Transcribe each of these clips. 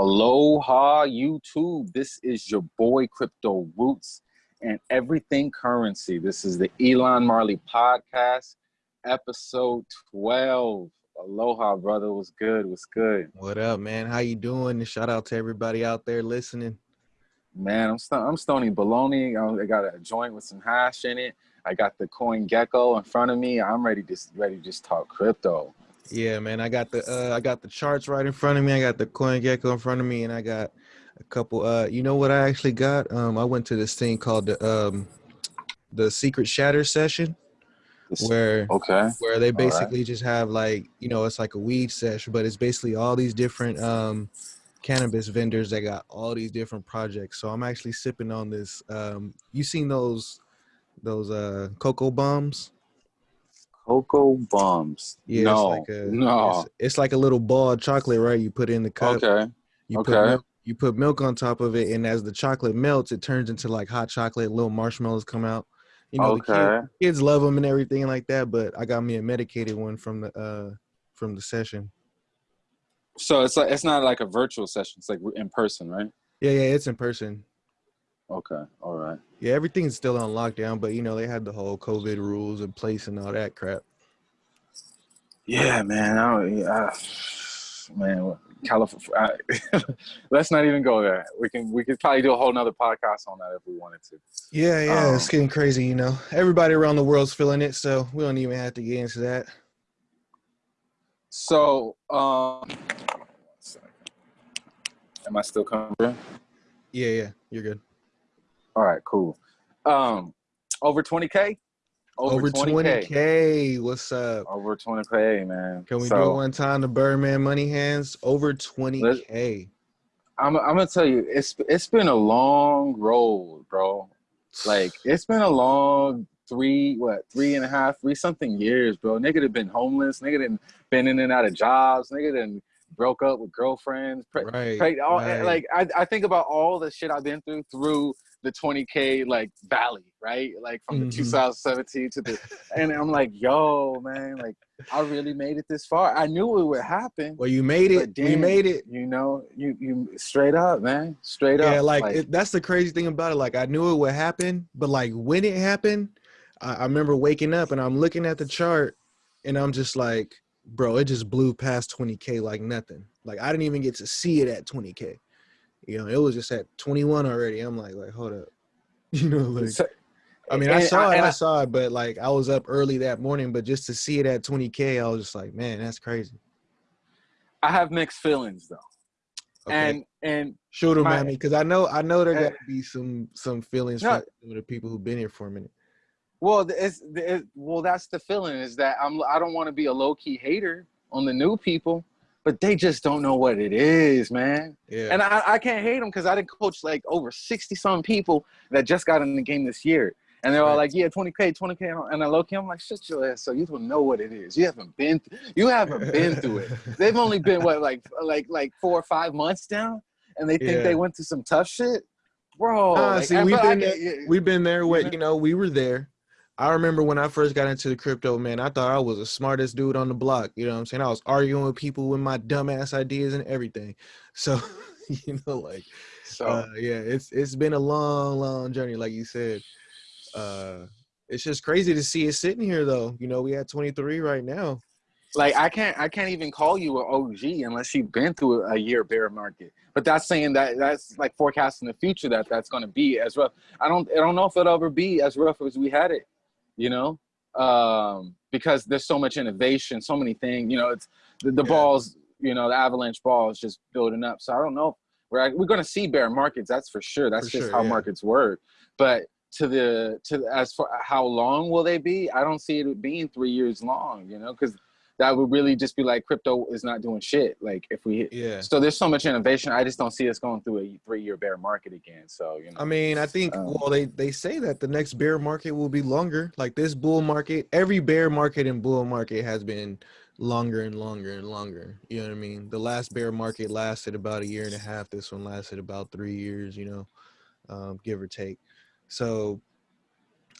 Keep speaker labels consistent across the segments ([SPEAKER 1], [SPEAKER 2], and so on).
[SPEAKER 1] Aloha YouTube. This is your boy Crypto Roots and Everything Currency. This is the Elon Marley podcast, episode 12. Aloha, brother. What's good? What's good?
[SPEAKER 2] What up, man? How you doing? Shout out to everybody out there listening.
[SPEAKER 1] Man, I'm st- I'm Stony Baloney. I got a joint with some hash in it. I got the Coin Gecko in front of me. I'm ready to ready to just talk crypto.
[SPEAKER 2] Yeah, man. I got the uh, I got the charts right in front of me. I got the Coin Gecko in front of me, and I got a couple. Uh, you know what I actually got? Um, I went to this thing called the um, the Secret Shatter session, where
[SPEAKER 1] okay,
[SPEAKER 2] where they basically right. just have like you know it's like a weed session, but it's basically all these different um cannabis vendors that got all these different projects. So I'm actually sipping on this. Um, you seen those those uh cocoa bombs?
[SPEAKER 1] Cocoa bombs.
[SPEAKER 2] Yeah,
[SPEAKER 1] no,
[SPEAKER 2] it's like a,
[SPEAKER 1] no.
[SPEAKER 2] It's, it's, like a little ball of chocolate, right? You put in the cup.
[SPEAKER 1] Okay.
[SPEAKER 2] You
[SPEAKER 1] okay.
[SPEAKER 2] Put milk, you put milk on top of it, and as the chocolate melts, it turns into like hot chocolate. Little marshmallows come out. You know,
[SPEAKER 1] okay.
[SPEAKER 2] the kids, kids love them and everything like that. But I got me a medicated one from the uh from the session.
[SPEAKER 1] So it's like it's not like a virtual session. It's like in person, right?
[SPEAKER 2] Yeah, yeah, it's in person.
[SPEAKER 1] Okay, all right.
[SPEAKER 2] Yeah, everything's still on lockdown, but you know they had the whole COVID rules in place and all that crap.
[SPEAKER 1] Yeah, man. I, I man, California. let's not even go there. We can we could probably do a whole nother podcast on that if we wanted to.
[SPEAKER 2] Yeah, yeah, um, it's getting crazy. You know, everybody around the world's feeling it, so we don't even have to get into that.
[SPEAKER 1] So, um, am I still coming?
[SPEAKER 2] Yeah, yeah, you're good.
[SPEAKER 1] All right, cool. Um, over 20k.
[SPEAKER 2] Over, over 20K. 20K. What's up?
[SPEAKER 1] Over 20K, man.
[SPEAKER 2] Can we so, do it one time? The Birdman Money Hands over 20K.
[SPEAKER 1] I'm, I'm gonna tell you, it's it's been a long road, bro. Like it's been a long three, what, three and a half, three something years, bro. Nigga have been homeless. Nigga done been in and out of jobs. Nigga done broke up with girlfriends.
[SPEAKER 2] right,
[SPEAKER 1] pre- all,
[SPEAKER 2] right.
[SPEAKER 1] Like I, I think about all the shit I've been through through the 20k like valley, right? Like from mm-hmm. the 2017 to the, and I'm like, yo, man, like I really made it this far. I knew it would happen.
[SPEAKER 2] Well, you made it. Damn, you made it.
[SPEAKER 1] You know, you you straight up, man, straight
[SPEAKER 2] up.
[SPEAKER 1] Yeah,
[SPEAKER 2] like, like it, that's the crazy thing about it. Like I knew it would happen, but like when it happened, I, I remember waking up and I'm looking at the chart, and I'm just like, bro, it just blew past 20k like nothing. Like I didn't even get to see it at 20k. You know, it was just at 21 already. I'm like, like, hold up. You know, like so, I mean, I saw it, I, I saw it, but like I was up early that morning, but just to see it at 20K, I was just like, man, that's crazy.
[SPEAKER 1] I have mixed feelings though. Okay. And and
[SPEAKER 2] shoot them at me because I know I know there got to be some some feelings no, from the people who've been here for a minute.
[SPEAKER 1] Well, it's, it's well that's the feeling is that I'm I don't want to be a low key hater on the new people but they just don't know what it is, man.
[SPEAKER 2] Yeah.
[SPEAKER 1] And I, I can't hate them because I didn't coach like over 60 some people that just got in the game this year. And they're all like, yeah, 20K, 20K. And I look I'm like, shut your ass. So you don't know what it is. You haven't been, th- you haven't been through it. They've only been what, like, like, like four or five months down. And they think yeah. they went through some tough shit. Bro.
[SPEAKER 2] Uh,
[SPEAKER 1] like,
[SPEAKER 2] see, we've been, I, we've been there with, you know, we were there. I remember when I first got into the crypto, man, I thought I was the smartest dude on the block. You know what I'm saying? I was arguing with people with my dumbass ideas and everything. So, you know, like, so uh, yeah, it's it's been a long, long journey, like you said. Uh, it's just crazy to see it sitting here, though. You know, we at 23 right now.
[SPEAKER 1] Like I can't, I can't even call you an OG unless you've been through a year bear market. But that's saying that that's like forecasting the future that that's going to be as rough. I don't, I don't know if it'll ever be as rough as we had it you know, um, because there's so much innovation, so many things. You know, it's the, the yeah. balls. You know, the avalanche ball is just building up. So I don't know. We're we're going to see bear markets. That's for sure. That's for just sure, how yeah. markets work. But to the to as for how long will they be? I don't see it being three years long. You know, because that would really just be like crypto is not doing shit. Like if we
[SPEAKER 2] yeah.
[SPEAKER 1] So there's so much innovation. I just don't see us going through a three year bear market again. So you know. I
[SPEAKER 2] mean, I think um, well they they say that the next bear market will be longer. Like this bull market, every bear market and bull market has been longer and longer and longer. You know what I mean? The last bear market lasted about a year and a half. This one lasted about three years. You know, um, give or take. So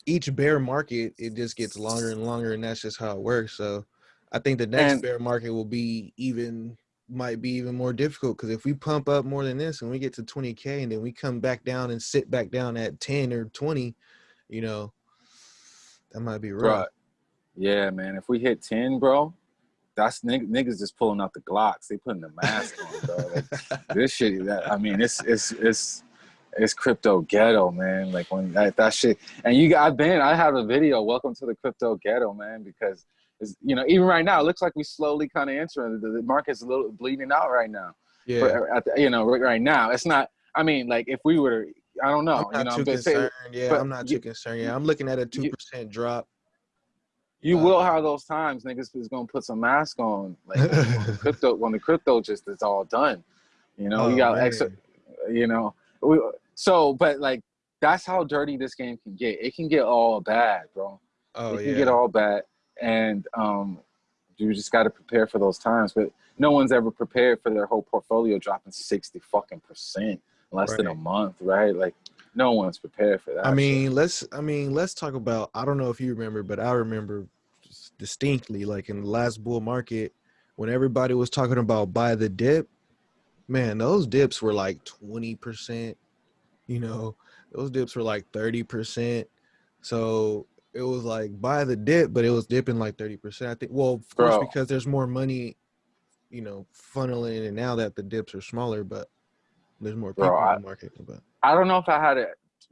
[SPEAKER 2] each bear market it just gets longer and longer, and that's just how it works. So I think the next and, bear market will be even might be even more difficult because if we pump up more than this and we get to 20k and then we come back down and sit back down at 10 or 20, you know, that might be rough.
[SPEAKER 1] Right. Yeah, man. If we hit 10, bro, that's niggas just pulling out the Glocks. They putting the mask on, bro. Like, this shit, that, I mean, it's it's it's it's crypto ghetto, man. Like when that, that shit, and you, I've been, I have a video. Welcome to the crypto ghetto, man. Because it's, you know, even right now, it looks like we slowly kind of entering. The, the market's a little bleeding out right now.
[SPEAKER 2] Yeah,
[SPEAKER 1] but the, you know, right now, it's not. I mean, like if we were, I don't know.
[SPEAKER 2] I'm not
[SPEAKER 1] you know,
[SPEAKER 2] too concerned.
[SPEAKER 1] Say,
[SPEAKER 2] yeah, I'm not too concerned. Yeah, I'm looking at a two percent drop.
[SPEAKER 1] You uh, will have those times niggas is gonna put some mask on, like when the crypto when the crypto just is all done. You know, oh, you got man. extra. You know, we, so but like that's how dirty this game can get. It can get all bad, bro.
[SPEAKER 2] Oh
[SPEAKER 1] it
[SPEAKER 2] can
[SPEAKER 1] yeah. get all bad, and um, you just got to prepare for those times. But no one's ever prepared for their whole portfolio dropping sixty fucking percent in less right. than a month, right? Like no one's prepared for that.
[SPEAKER 2] I mean, let's I mean, let's talk about I don't know if you remember, but I remember distinctly like in the last bull market when everybody was talking about buy the dip, man, those dips were like 20%, you know, those dips were like 30%. So it was like buy the dip, but it was dipping like 30%. I think well, of course, because there's more money, you know, funneling in now that the dips are smaller, but there's more people Bro, in the market. But
[SPEAKER 1] I don't know if I had it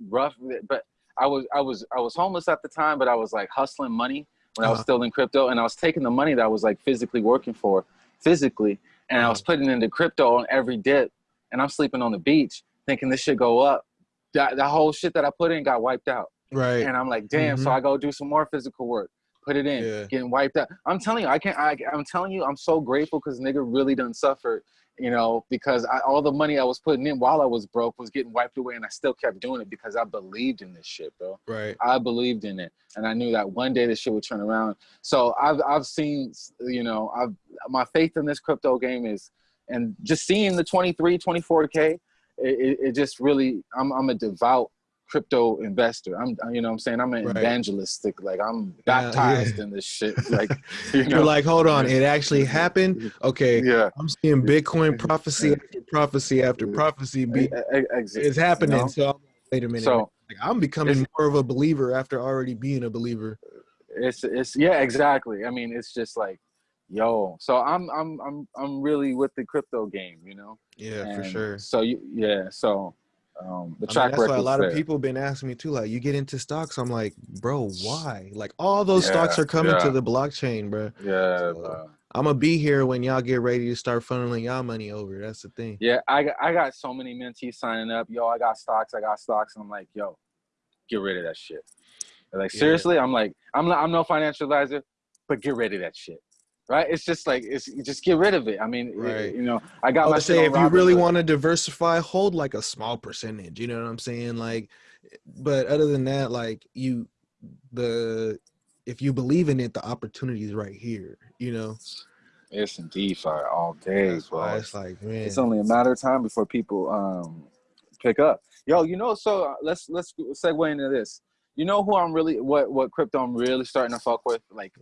[SPEAKER 1] rough, but I was I was I was homeless at the time, but I was like hustling money when uh-huh. I was uh-huh. still in crypto, and I was taking the money that I was like physically working for, physically, and uh-huh. I was uh-huh. putting into crypto on every dip, and I'm sleeping on the beach thinking this should go up. That that whole shit that I put in got wiped out.
[SPEAKER 2] Right.
[SPEAKER 1] And I'm like, damn. Mm-hmm. So I go do some more physical work put it in, yeah. getting wiped out. I'm telling you, I can't. I, am telling you, I'm so grateful because nigga really done suffered you know, because I, all the money I was putting in while I was broke was getting wiped away, and I still kept doing it because I believed in this shit, bro.
[SPEAKER 2] Right.
[SPEAKER 1] I believed in it, and I knew that one day this shit would turn around. So I've I've seen, you know, I've my faith in this crypto game is, and just seeing the 23, 24k, it, it, it just really, I'm I'm a devout crypto investor. I'm, you know, what I'm saying I'm an right. evangelistic. Like I'm baptized yeah. in this shit. Like you know,
[SPEAKER 2] you're like, hold on, it actually mm-hmm. happened. Okay,
[SPEAKER 1] yeah,
[SPEAKER 2] I'm seeing Bitcoin mm-hmm. prophecy mm-hmm. after prophecy after prophecy. Be it's happening. You know? So wait a minute. So like, I'm becoming more of a believer after already being a believer.
[SPEAKER 1] It's it's yeah, exactly. I mean, it's just like yo so i'm i'm i'm i'm really with the crypto game you know
[SPEAKER 2] yeah and for sure
[SPEAKER 1] so you yeah so um, the track
[SPEAKER 2] I mean, that's why a lot
[SPEAKER 1] there.
[SPEAKER 2] of people been asking me too. Like, you get into stocks, I'm like, bro, why? Like, all those yeah, stocks are coming yeah. to the blockchain, bro.
[SPEAKER 1] Yeah, so, bro.
[SPEAKER 2] I'm gonna be here when y'all get ready to start funneling y'all money over. That's the thing.
[SPEAKER 1] Yeah, I got, I got so many mentees signing up. Yo, I got stocks. I got stocks. And I'm like, yo, get rid of that shit. They're like, seriously? Yeah. I'm like, I'm not, I'm no financial advisor, but get rid of that shit right? It's just like it's just get rid of it. I mean, right. it, you know, I got. I
[SPEAKER 2] say if you really want to diversify, hold like a small percentage. You know what I'm saying? Like, but other than that, like you, the if you believe in it, the opportunity is right here. You know.
[SPEAKER 1] It's in DeFi all day.
[SPEAKER 2] Why it's like, man,
[SPEAKER 1] it's only a matter of time before people um pick up. Yo, you know, so uh, let's let's segue into this. You know who I'm really what what crypto I'm really starting to fuck with? Like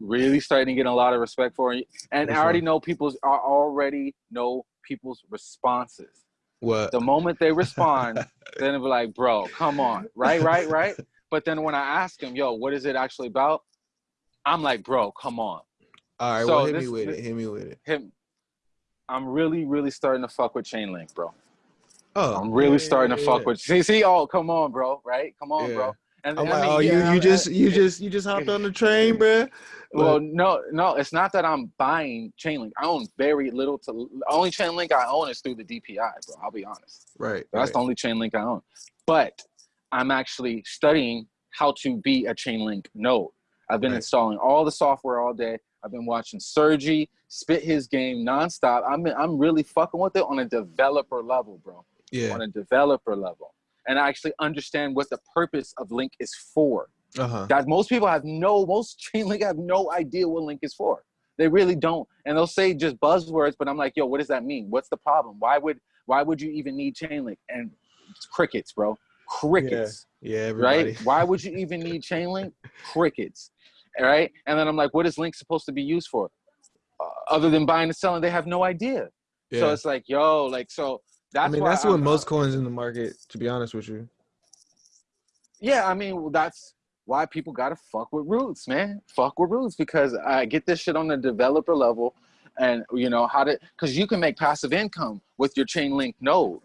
[SPEAKER 1] really starting to get a lot of respect for it. And I already know people's I already know people's responses.
[SPEAKER 2] What
[SPEAKER 1] the moment they respond, then they'll be like, bro, come on. Right, right, right. But then when I ask them, yo, what is it actually about? I'm like, bro, come on.
[SPEAKER 2] All right, so well, hit this, me with this, it. Hit me with it.
[SPEAKER 1] Him, I'm really, really starting to fuck with Chainlink, bro.
[SPEAKER 2] Oh,
[SPEAKER 1] I'm really yeah, starting yeah, to fuck yeah. with. See, see, oh, come on, bro, right? Come on, bro.
[SPEAKER 2] And I'm like, mean, oh, you, you just, you just, you just hopped on the train, bro.
[SPEAKER 1] Well, no, no, it's not that I'm buying Chainlink. I own very little to only Chainlink I own is through the DPI, bro. I'll be honest.
[SPEAKER 2] Right.
[SPEAKER 1] That's
[SPEAKER 2] right.
[SPEAKER 1] the only Chainlink I own. But I'm actually studying how to be a Chainlink node. I've been right. installing all the software all day. I've been watching Sergey spit his game nonstop. I'm I'm really fucking with it on a developer level, bro.
[SPEAKER 2] Yeah.
[SPEAKER 1] On a developer level, and I actually understand what the purpose of Link is for.
[SPEAKER 2] Uh-huh.
[SPEAKER 1] That most people have no, most Chainlink have no idea what Link is for. They really don't, and they'll say just buzzwords. But I'm like, yo, what does that mean? What's the problem? Why would why would you even need Chainlink? And crickets, bro, crickets.
[SPEAKER 2] Yeah, yeah
[SPEAKER 1] right. Why would you even need Chainlink? crickets. All right. And then I'm like, what is Link supposed to be used for? Uh, other than buying and selling, they have no idea.
[SPEAKER 2] Yeah.
[SPEAKER 1] So it's like, yo, like so. That's
[SPEAKER 2] I mean, that's what
[SPEAKER 1] I'm-
[SPEAKER 2] most coins in the market. To be honest with you.
[SPEAKER 1] Yeah, I mean, well, that's why people gotta fuck with roots, man. Fuck with roots because I get this shit on the developer level, and you know how to, because you can make passive income with your Chainlink node.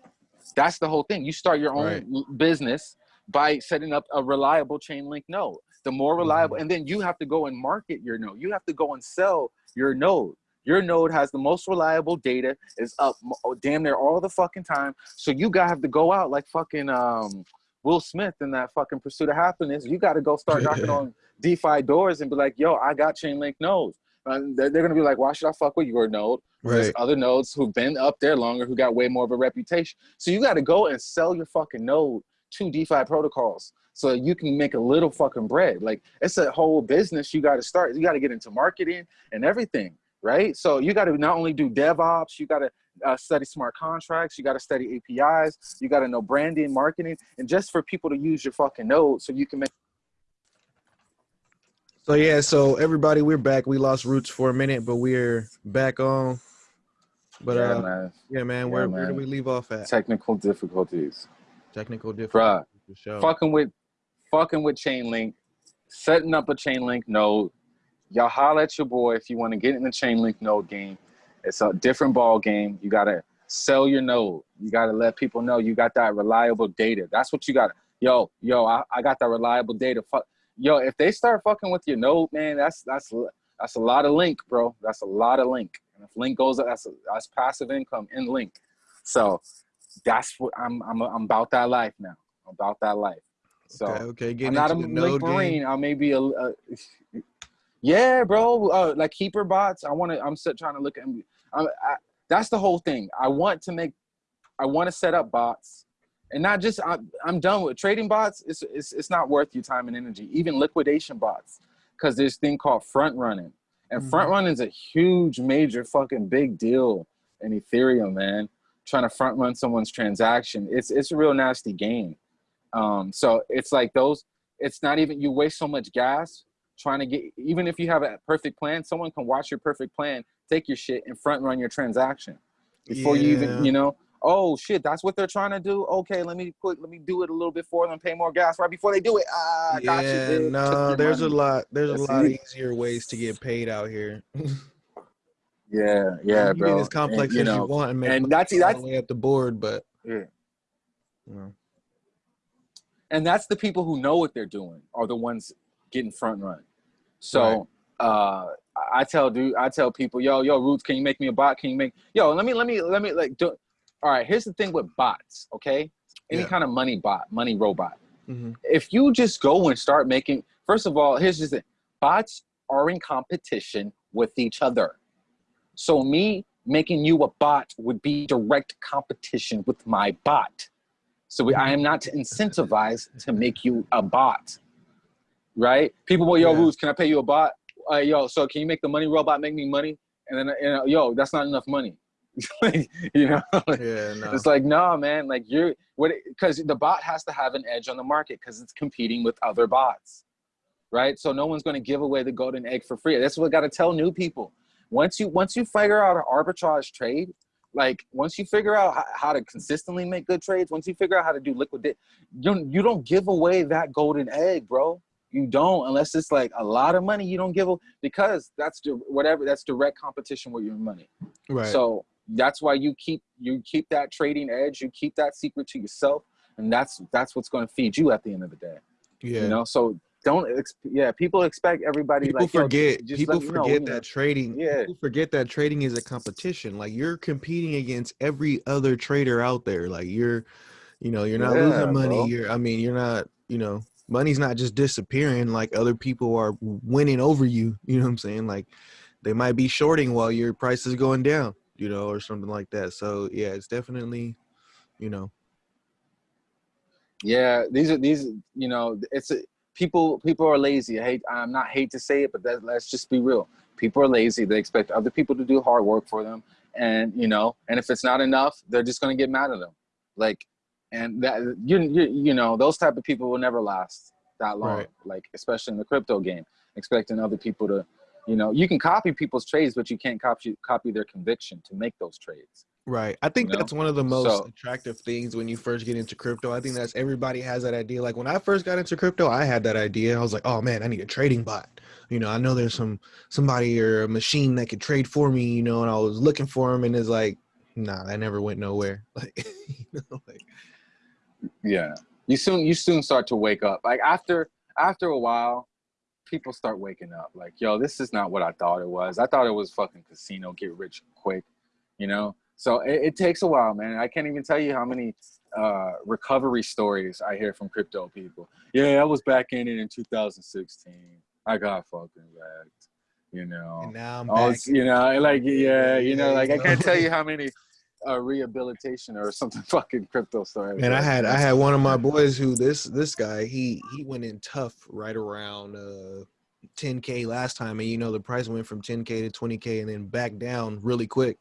[SPEAKER 1] That's the whole thing. You start your own
[SPEAKER 2] Right.
[SPEAKER 1] business by setting up a reliable Chainlink node. The more mm-hmm. reliable, and then you have to go and market your node. You have to go and sell your node. Your node has the most reliable data, is up mo- damn near all the fucking time. So you gotta have to go out like fucking um Will Smith in that fucking Pursuit of Happiness. You got to go start knocking on DeFi doors and be like, "Yo, I got Chainlink nodes." And they're, they're gonna be like, "Why should I fuck with your node?" There's other nodes who've been up there longer, who got way more of a reputation. So you got to go and sell your fucking node to DeFi protocols so you can make a little fucking bread. Like it's a whole business you got to start. You got to get into marketing and everything, right? So you got to not only do DevOps, you got to uh, study smart contracts, you got to study APIs, you got to know branding, marketing, and just for people to use your fucking node so you can make.
[SPEAKER 2] So yeah, so everybody, we're back. We lost roots for a minute, but we're back on. But
[SPEAKER 1] yeah,
[SPEAKER 2] uh,
[SPEAKER 1] man,
[SPEAKER 2] yeah, man,
[SPEAKER 1] Yeah,
[SPEAKER 2] where where do we leave off at?
[SPEAKER 1] technical difficulties.
[SPEAKER 2] Technical difficulties.
[SPEAKER 1] Fucking with fucking with Chainlink, setting up a Chainlink node. Y'all holla at your boy if you want to get in the Chainlink node game. It's a different ball game. You gotta sell your node. You gotta let people know you got that reliable data. That's what you got. Yo, yo, I, I got that reliable data. Fuck, yo, if they start fucking with your node, man, that's that's that's a lot of link, bro. That's a lot of link. And if link goes up, that's that's passive income in link. So that's what I'm I'm I'm about that life now. I'm about that life. So
[SPEAKER 2] okay, okay. Getting
[SPEAKER 1] I'm not a
[SPEAKER 2] into the
[SPEAKER 1] link
[SPEAKER 2] node
[SPEAKER 1] marine.
[SPEAKER 2] game.
[SPEAKER 1] I may be a, a yeah, bro. Uh, like keeper bots. I want to. I'm still trying to look at. I, I, that's the whole thing. I want to make. I want to set up bots, and not just. I, I'm done with trading bots. It's, it's it's not worth your time and energy. Even liquidation bots, because there's thing called front running, and
[SPEAKER 2] Mhm.
[SPEAKER 1] front running is a huge, major, fucking big deal in Ethereum, man. Trying to front run someone's transaction. It's it's a real nasty game. Um, so it's like those. It's not even you waste so much gas trying to get. Even if you have a perfect plan, someone can watch your perfect plan, take your shit, and front run your transaction before you even you know. Oh shit, that's what they're trying to do. Okay, let me put let me do it a little bit for them, pay more gas right before they do it. Ah, I got you.
[SPEAKER 2] yeah.
[SPEAKER 1] Took
[SPEAKER 2] no, there's a lot. There's
[SPEAKER 1] That's
[SPEAKER 2] a lot
[SPEAKER 1] it.
[SPEAKER 2] easier ways to get paid out here.
[SPEAKER 1] Yeah, yeah,
[SPEAKER 2] you
[SPEAKER 1] bro.
[SPEAKER 2] as complex
[SPEAKER 1] And, you
[SPEAKER 2] as
[SPEAKER 1] know,
[SPEAKER 2] you want and
[SPEAKER 1] and that's- that's-
[SPEAKER 2] the way up the board, but
[SPEAKER 1] yeah.
[SPEAKER 2] you know,
[SPEAKER 1] and that's the people who know what they're doing are the ones getting front run. So uh, I tell dude, I tell people, yo, yo, Roots, can you make me a bot? Can you make yo? Let me, let me, let me like do. All right, here's the thing with bots. Okay, any
[SPEAKER 2] Yeah.
[SPEAKER 1] kind of money bot, money robot.
[SPEAKER 2] mhm.
[SPEAKER 1] If you just go and start making, first of all, here's just the bots are in competition with each other. So me making you a bot would be direct competition with my bot. So we, I am not incentivized to make you a bot, right? People will, yo,
[SPEAKER 2] Yeah.
[SPEAKER 1] Roots, can I pay you a bot? Uh, yo, so can you make the money robot make me money? And then, you know, yo, that's not enough money. you know,
[SPEAKER 2] yeah, no,
[SPEAKER 1] it's like, no, man, like you're what because the bot has to have an edge on the market because it's competing with other bots, right? So no one's going to give away the golden egg for free. That's what I got to tell new people. Once you once you figure out an arbitrage trade, like once you figure out how, how to consistently make good trades, once you figure out how to do liquidate, you don't, you don't give away that golden egg, bro. You don't unless it's like a lot of money. You don't give a, because that's whatever that's direct competition with your money.
[SPEAKER 2] right.
[SPEAKER 1] So that's why you keep you keep that trading edge, you keep that secret to yourself, and that's that's what's going to feed you at the end of the day.
[SPEAKER 2] yeah,
[SPEAKER 1] You know, so don't yeah. People expect everybody
[SPEAKER 2] people
[SPEAKER 1] like
[SPEAKER 2] forget. people
[SPEAKER 1] me know,
[SPEAKER 2] forget
[SPEAKER 1] you know.
[SPEAKER 2] that trading.
[SPEAKER 1] Yeah.
[SPEAKER 2] People forget that trading is a competition. Like you're competing against every other trader out there. Like you're, you know, you're not
[SPEAKER 1] Yeah,
[SPEAKER 2] losing money.
[SPEAKER 1] bro.
[SPEAKER 2] You're. I mean, you're not. You know, money's not just disappearing. Like other people are winning over you. You know what I'm saying? Like they might be shorting while your price is going down. You know, or something like that. So yeah, it's definitely, you know,
[SPEAKER 1] Yeah, these are these. You know, it's a, people. People are lazy. I hate. I'm not hate to say it, but that, let's just be real. People are lazy. They expect other people to do hard work for them, and you know, and if it's not enough, they're just gonna get mad at them. Like, and that you you you know, those type of people will never last that long.
[SPEAKER 2] Right.
[SPEAKER 1] Like, especially in the crypto game, expecting other people to, You know, you can copy people's trades, but you can't copy copy their conviction to make those trades.
[SPEAKER 2] Right. I think
[SPEAKER 1] You know?
[SPEAKER 2] that's one of the most
[SPEAKER 1] So-
[SPEAKER 2] attractive things when you first get into crypto. I think that's everybody has that idea. Like when I first got into crypto, I had that idea. I was like, "Oh man, I need a trading bot." You know, I know there's some somebody or a machine that could trade for me, you know, and I was looking for them and it's like, "Nah, that never went nowhere." Like, you know, like
[SPEAKER 1] Yeah. You soon you soon start to wake up. Like after after a while, people start waking up. Like, yo, this is not what I thought it was. I thought it was fucking casino, get rich quick, you know? So it, it takes a while, man. I can't even tell you how many uh, recovery stories I hear from crypto people. Yeah, I was back in it in 2016. I got fucking wrecked, you know?
[SPEAKER 2] and now I'm back.
[SPEAKER 1] it's- you know, like yeah, you know, like I can't tell you how many uh, rehabilitation or something fucking crypto story.
[SPEAKER 2] And I had I had one of my boys who this this guy he he went in tough right around uh 10k last time and you know the price went from 10k to 20k and then back down really quick.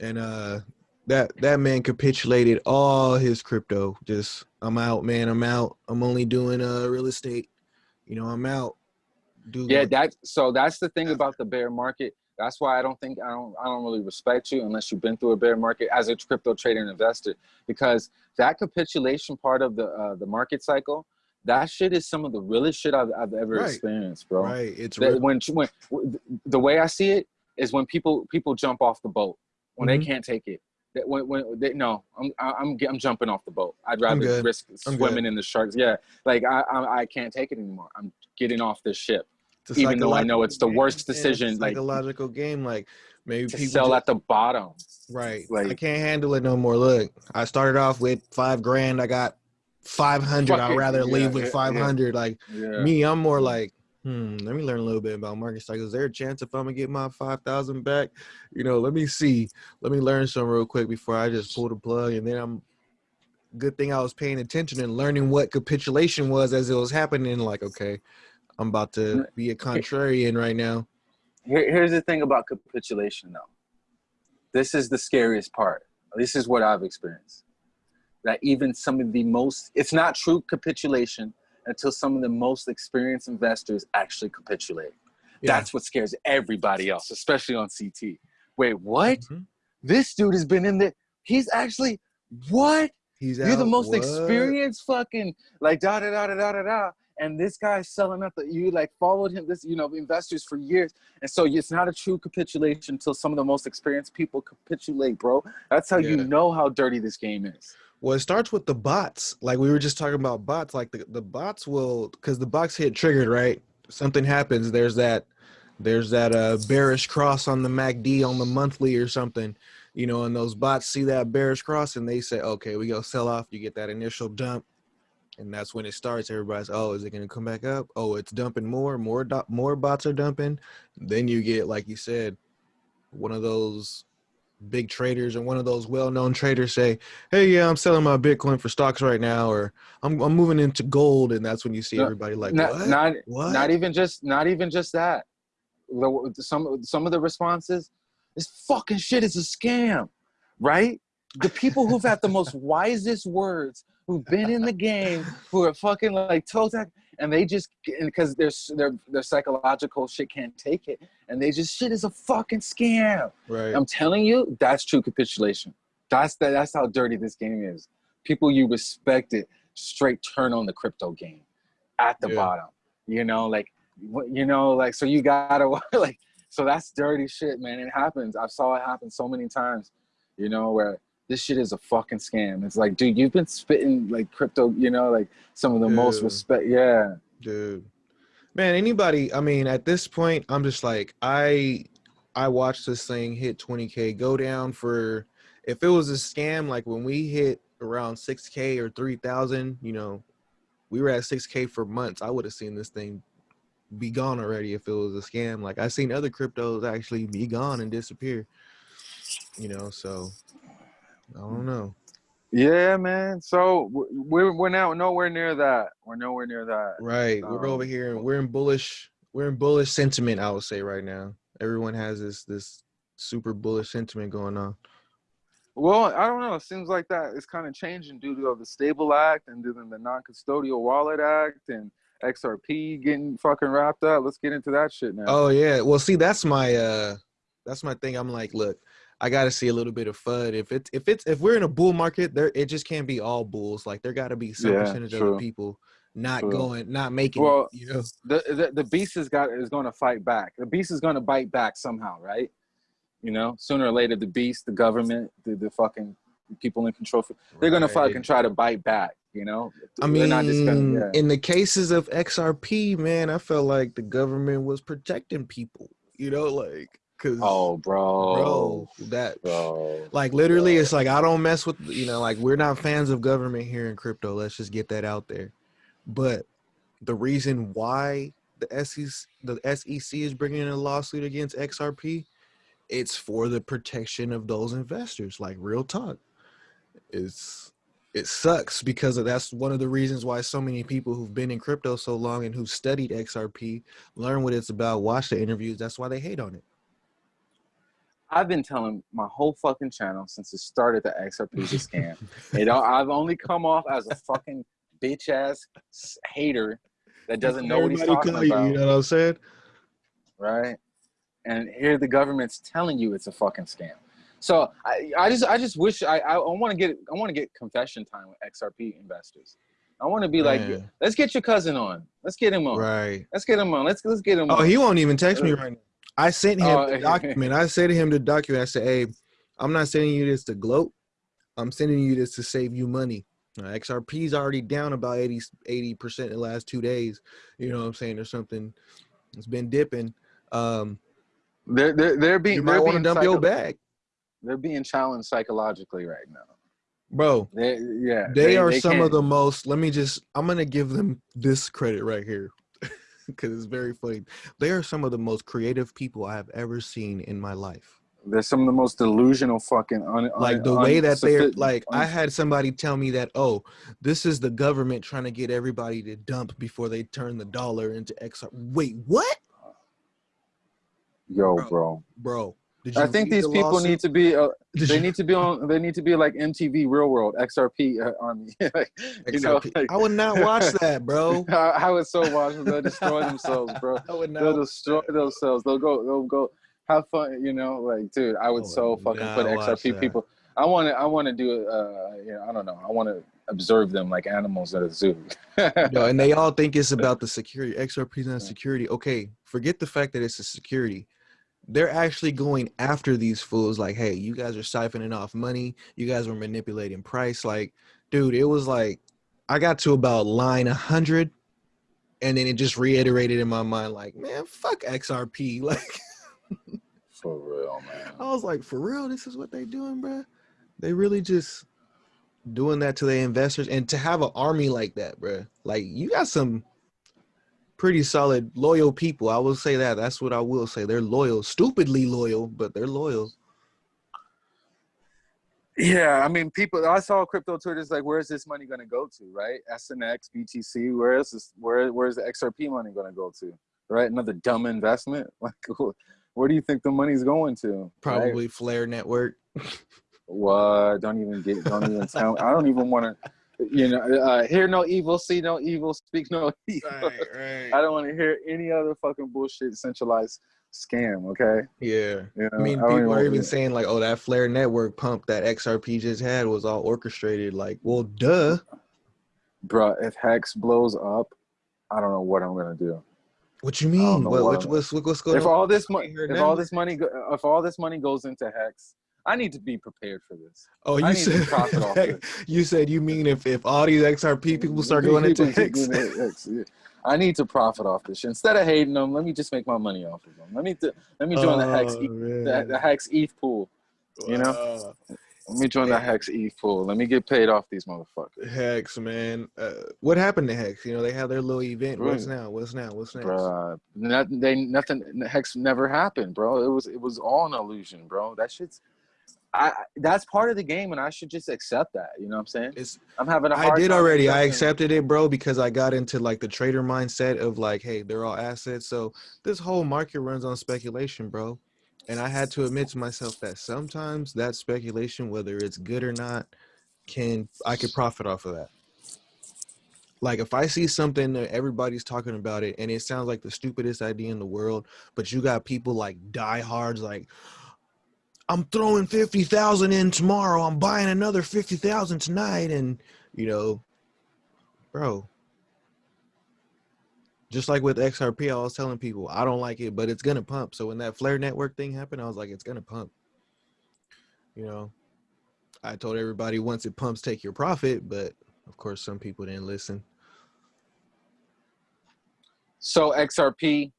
[SPEAKER 2] And uh that that man capitulated all his crypto. Just I'm out man I'm out. I'm only doing uh real estate. You know I'm out. Dude
[SPEAKER 1] Yeah,
[SPEAKER 2] going-
[SPEAKER 1] that so that's the thing about the bear market. That's why I don't think I don't I don't really respect you unless you've been through a bear market as a crypto trader and investor because that capitulation part of the uh, the market cycle, that shit is some of the realest shit I've, I've ever
[SPEAKER 2] Right.
[SPEAKER 1] experienced, bro.
[SPEAKER 2] right it's
[SPEAKER 1] That
[SPEAKER 2] real.
[SPEAKER 1] when when the way I see it is when people people jump off the boat when
[SPEAKER 2] Mhm.
[SPEAKER 1] they can't take it. That when when they, no, I'm I'm I'm jumping off the boat. I'd rather risk
[SPEAKER 2] I'm good.
[SPEAKER 1] swimming in the sharks. Yeah, like I, I I can't take it anymore. I'm getting off this ship even though I know it's the worst
[SPEAKER 2] game, man.
[SPEAKER 1] decision,
[SPEAKER 2] It's a
[SPEAKER 1] like-
[SPEAKER 2] psychological game like maybe
[SPEAKER 1] to
[SPEAKER 2] people
[SPEAKER 1] sell
[SPEAKER 2] just-
[SPEAKER 1] at the bottom.
[SPEAKER 2] Right.
[SPEAKER 1] Like I
[SPEAKER 2] can't handle it no more. Look, I started off with five grand. I got five hundred. I'd rather
[SPEAKER 1] yeah,
[SPEAKER 2] leave with
[SPEAKER 1] yeah,
[SPEAKER 2] five hundred. Like
[SPEAKER 1] Yeah.
[SPEAKER 2] me, I'm more like, hmm. Let me learn a little bit about market cycles. Is there a chance if I'm gonna get my five thousand back? You know, let me see. Let me learn some real quick before I just pull the plug. And then I'm. Good thing I was paying attention and learning what capitulation was as it was happening. Like, okay, I'm about to be a contrarian right now.
[SPEAKER 1] Here, here's the thing about capitulation, though. This is the scariest part. This is what I've experienced. That even some of the most, it's not true capitulation until some of the most experienced investors actually capitulate.
[SPEAKER 2] Yeah.
[SPEAKER 1] That's what scares everybody else, especially on CT. Wait, what?
[SPEAKER 2] Mhm.
[SPEAKER 1] This dude has been in there. He's actually, what?
[SPEAKER 2] He's
[SPEAKER 1] You're the most
[SPEAKER 2] What?
[SPEAKER 1] experienced fucking like da da da da da da. And this guy's selling up that you like followed him this you know investors for years, and so it's not a true capitulation until some of the most experienced people capitulate, bro. That's how you know how dirty this game is.
[SPEAKER 2] Well, it starts with the bots. Like we were just talking about bots. Like the, the bots will, because the box hit triggered, right? Something happens. There's that, there's that uh bearish cross on the MACD on the monthly or something, you know. And those bots see that bearish cross and they say, okay, we go sell off. You get that initial dump, and that's when it starts. Everybody's, oh, is it gonna come back up? Oh, it's dumping more. More do- more bots are dumping. Then you get, like you said, one of those big traders and one of those well-known traders say, "Hey, yeah, I'm selling my Bitcoin for stocks right now, or I'm I'm moving into gold," and that's when you see
[SPEAKER 1] No,
[SPEAKER 2] everybody like,
[SPEAKER 1] not,
[SPEAKER 2] "What?
[SPEAKER 1] not
[SPEAKER 2] what?"
[SPEAKER 1] not even just not even just that. Some some of the responses, this fucking shit is a scam, right? The people who've had the most wisest words, who've been in the game, who are fucking like toe tag, and they just because their their their psychological shit can't take it, and they just shit is a fucking scam.
[SPEAKER 2] right.
[SPEAKER 1] I'm telling you, that's true capitulation. That's the, that's how dirty this game is. People you respect it straight turn on the crypto game at the
[SPEAKER 2] Yeah.
[SPEAKER 1] bottom. You know, like what- you know, like so you gotta like so that's dirty shit, man. It happens. I saw it happen so many times. You know, where this shit is a fucking scam. It's like, dude, you've been spitting like crypto. You know, like some of the most respect. Yeah,
[SPEAKER 2] dude man anybody i mean at this point i'm just like i i watched this thing hit 20k go down for if it was a scam like when we hit around 6k or 3000 you know we were at 6k for months i would have seen this thing be gone already if it was a scam like i seen other cryptos actually be gone and disappear you know so i don't know
[SPEAKER 1] yeah, man. So we're we're now nowhere near that. We're nowhere near that.
[SPEAKER 2] Right. We're over
[SPEAKER 1] Um,
[SPEAKER 2] here and we're in bullish we're in bullish sentiment, I would say right now. Everyone has this this super bullish sentiment going on.
[SPEAKER 1] Well, I don't know. It seems like that is kind of changing due to the Stable Act and to the Non-Custodial Wallet Act, and XRP getting fucking wrapped up. Let's get into that shit now.
[SPEAKER 2] Oh yeah. Well, see, that's my uh, that's my thing. I'm like, look, I got to see a little bit of FUD. If it's if it's if we're in a bull market, there it just can't be all bulls. Like there got to be some
[SPEAKER 1] Yeah,
[SPEAKER 2] percentage of the people not
[SPEAKER 1] True.
[SPEAKER 2] going, not making.
[SPEAKER 1] Well,
[SPEAKER 2] it, you know.
[SPEAKER 1] the, the the beast is got is going to fight back. The beast is going to bite back somehow, right? You know, sooner or later, the beast, the government, the, the fucking people in control, they're going to fucking try to bite back. You know,
[SPEAKER 2] I mean,
[SPEAKER 1] gonna- yeah.
[SPEAKER 2] in the cases of XRP, man, I felt like the government was protecting people. You know, like because
[SPEAKER 1] oh, bro,
[SPEAKER 2] bro, that
[SPEAKER 1] bro.
[SPEAKER 2] like literally,
[SPEAKER 1] bro.
[SPEAKER 2] it's like I don't mess with you know, like we're not fans of government here in crypto. Let's just get that out there. But the reason why the SEC the SEC is bringing in a lawsuit against XRP, it's for the protection of those investors. Like real talk, it's it sucks because that's one of the reasons why so many people who've been in crypto so long and who've studied XRP learn what it's about, watch the interviews. That's why they hate on it.
[SPEAKER 1] I've been telling my whole fucking channel since it started that XRP scam. it, all- I've only come off as a fucking bitch ass hater that doesn't know what he's talking
[SPEAKER 2] call you,
[SPEAKER 1] about,
[SPEAKER 2] You know what I'm saying?
[SPEAKER 1] right? And here the government's telling you it's a fucking scam. So I, I just I just wish I I want to get I want to get confession time with XRP investors. I want to be like,
[SPEAKER 2] Man.
[SPEAKER 1] let's get your cousin on. Let's get him on.
[SPEAKER 2] Right.
[SPEAKER 1] Let's get him on. Let's let's get him
[SPEAKER 2] Oh,
[SPEAKER 1] on.
[SPEAKER 2] he won't even text me uh, right now. I sent him
[SPEAKER 1] Oh,
[SPEAKER 2] the document. I said to him the document. I said, "Hey, I'm not sending you this to gloat. I'm sending you this to save you money. Uh, XRP's already down about 80 percent in the last two days. You know what I'm saying, or something. It's been dipping. Um,
[SPEAKER 1] they're they're, they're being
[SPEAKER 2] you might
[SPEAKER 1] they're
[SPEAKER 2] want to dump your bag,
[SPEAKER 1] they're being challenged psychologically right now.
[SPEAKER 2] bro.
[SPEAKER 1] They yeah.
[SPEAKER 2] They, are some
[SPEAKER 1] can't-
[SPEAKER 2] of the most. Let me just. I'm gonna give them this credit right here, because it's very funny. They are some of the most creative people I have ever seen in my life.
[SPEAKER 1] They're some of the most delusional fucking un,
[SPEAKER 2] like
[SPEAKER 1] un-
[SPEAKER 2] the way that they're
[SPEAKER 1] unsophi-
[SPEAKER 2] like i had somebody tell me that oh this is the government trying to get everybody to dump before they turn the dollar into xr wait what
[SPEAKER 1] yo,
[SPEAKER 2] bro.
[SPEAKER 1] bro.
[SPEAKER 2] bro did
[SPEAKER 1] I think these
[SPEAKER 2] the
[SPEAKER 1] people
[SPEAKER 2] lawsuit?
[SPEAKER 1] need to be. Uh, they
[SPEAKER 2] you-
[SPEAKER 1] need to be on. They need to be like MTV Real World XRP uh, Army. like, you know, like,
[SPEAKER 2] i would not watch that bro
[SPEAKER 1] I, I would so watch them. They'll destroy themselves, bro.
[SPEAKER 2] i would
[SPEAKER 1] They'll
[SPEAKER 2] not
[SPEAKER 1] destroy themselves. They'll go. They'll go. Have fun. You know, like, dude. I would
[SPEAKER 2] I
[SPEAKER 1] so
[SPEAKER 2] would
[SPEAKER 1] fucking
[SPEAKER 2] not
[SPEAKER 1] put XRP
[SPEAKER 2] that.
[SPEAKER 1] people. I want to. I want to do. Uh, you know, I don't know. I want to observe them like animals at a zoo.
[SPEAKER 2] Yo, and they all think it's about the security xrp's not
[SPEAKER 1] Yeah.
[SPEAKER 2] security okay forget the fact that it's a security they're actually going after these fools like hey you guys are siphoning off money. You guys were manipulating price. Like dude it was like i got to about line 100 and then it just reiterated in my mind like man fuck xrp like
[SPEAKER 1] For real, man.
[SPEAKER 2] i was like for real? This is what they doing bruh? They really just doing that to their investors and to have an army like that bruh. Like you got some pretty solid loyal people i will say that that's what i will say they're loyal stupidly loyal but they're loyal
[SPEAKER 1] Yeah, I mean, people. I saw crypto Twitter Twitter's like, "Where's this money going to go to?" Right? SNX, BTC. Where is this? Where Where's the XRP money going to go to? Right? Another dumb investment. Like, where do you think the money's going to? right?
[SPEAKER 2] probably flare network
[SPEAKER 1] What? Don't even get. Don't even tell. I don't even want to. You know, uh, hear no evil, see no evil, speak no evil.
[SPEAKER 2] right
[SPEAKER 1] I don't want to hear any other fucking bullshit centralized scam. Okay.
[SPEAKER 2] yeah
[SPEAKER 1] You know,
[SPEAKER 2] i mean
[SPEAKER 1] don't
[SPEAKER 2] people are even saying like oh that flare network pump that xrp just had was all orchestrated like well duh
[SPEAKER 1] Bruh, if Hex blows up, I don't know what I'm gonna do.
[SPEAKER 2] what you mean what,
[SPEAKER 1] what
[SPEAKER 2] what's, what's what's going
[SPEAKER 1] if
[SPEAKER 2] on
[SPEAKER 1] all this money, if
[SPEAKER 2] now.
[SPEAKER 1] all this money, if all this money goes into Hex, I need to be prepared for this.
[SPEAKER 2] Oh, you said
[SPEAKER 1] profit off this.
[SPEAKER 2] you said you mean if if all these XRP people start going into
[SPEAKER 1] People keep
[SPEAKER 2] Hex?
[SPEAKER 1] doing Hex, yeah. I need to profit off this. Instead of hating them, let me just make my money off of them. Let me do, let me join the Hex
[SPEAKER 2] Oh,
[SPEAKER 1] E- the, the Hex ETH pool. you know?
[SPEAKER 2] Wow.
[SPEAKER 1] Let me join the Hex ETH pool. Let me get paid off these motherfuckers.
[SPEAKER 2] Hex, man. Uh, what happened to Hex? You know, they had their little event. What's
[SPEAKER 1] Right.
[SPEAKER 2] now? What's now? What's next?
[SPEAKER 1] Bruh, not, they nothing. Hex never happened, bro. It was it was all an illusion, bro. That shit's. I that's part of the game, and I should just accept that. You know what I'm saying?
[SPEAKER 2] It's
[SPEAKER 1] I'm having a
[SPEAKER 2] I
[SPEAKER 1] hard
[SPEAKER 2] I
[SPEAKER 1] did
[SPEAKER 2] already. I accepted it, bro, because I got into like the trader mindset of like, hey, they're all assets. So this whole market runs on speculation, bro. And I had to admit to myself that sometimes that speculation, whether it's good or not, can I could profit off of that. like if I see something that everybody's talking about it and it sounds like the stupidest idea in the world, but you got people like diehards like I'm throwing fifty thousand in tomorrow. I'm buying another fifty thousand tonight, and you know, bro. Just like with XRP, I was telling people I don't like it, but it's gonna pump. So when that Flare Network thing happened, I was like, it's gonna pump. You know, I told everybody once it pumps, take your profit, but of course, some people didn't listen.
[SPEAKER 1] So XRP,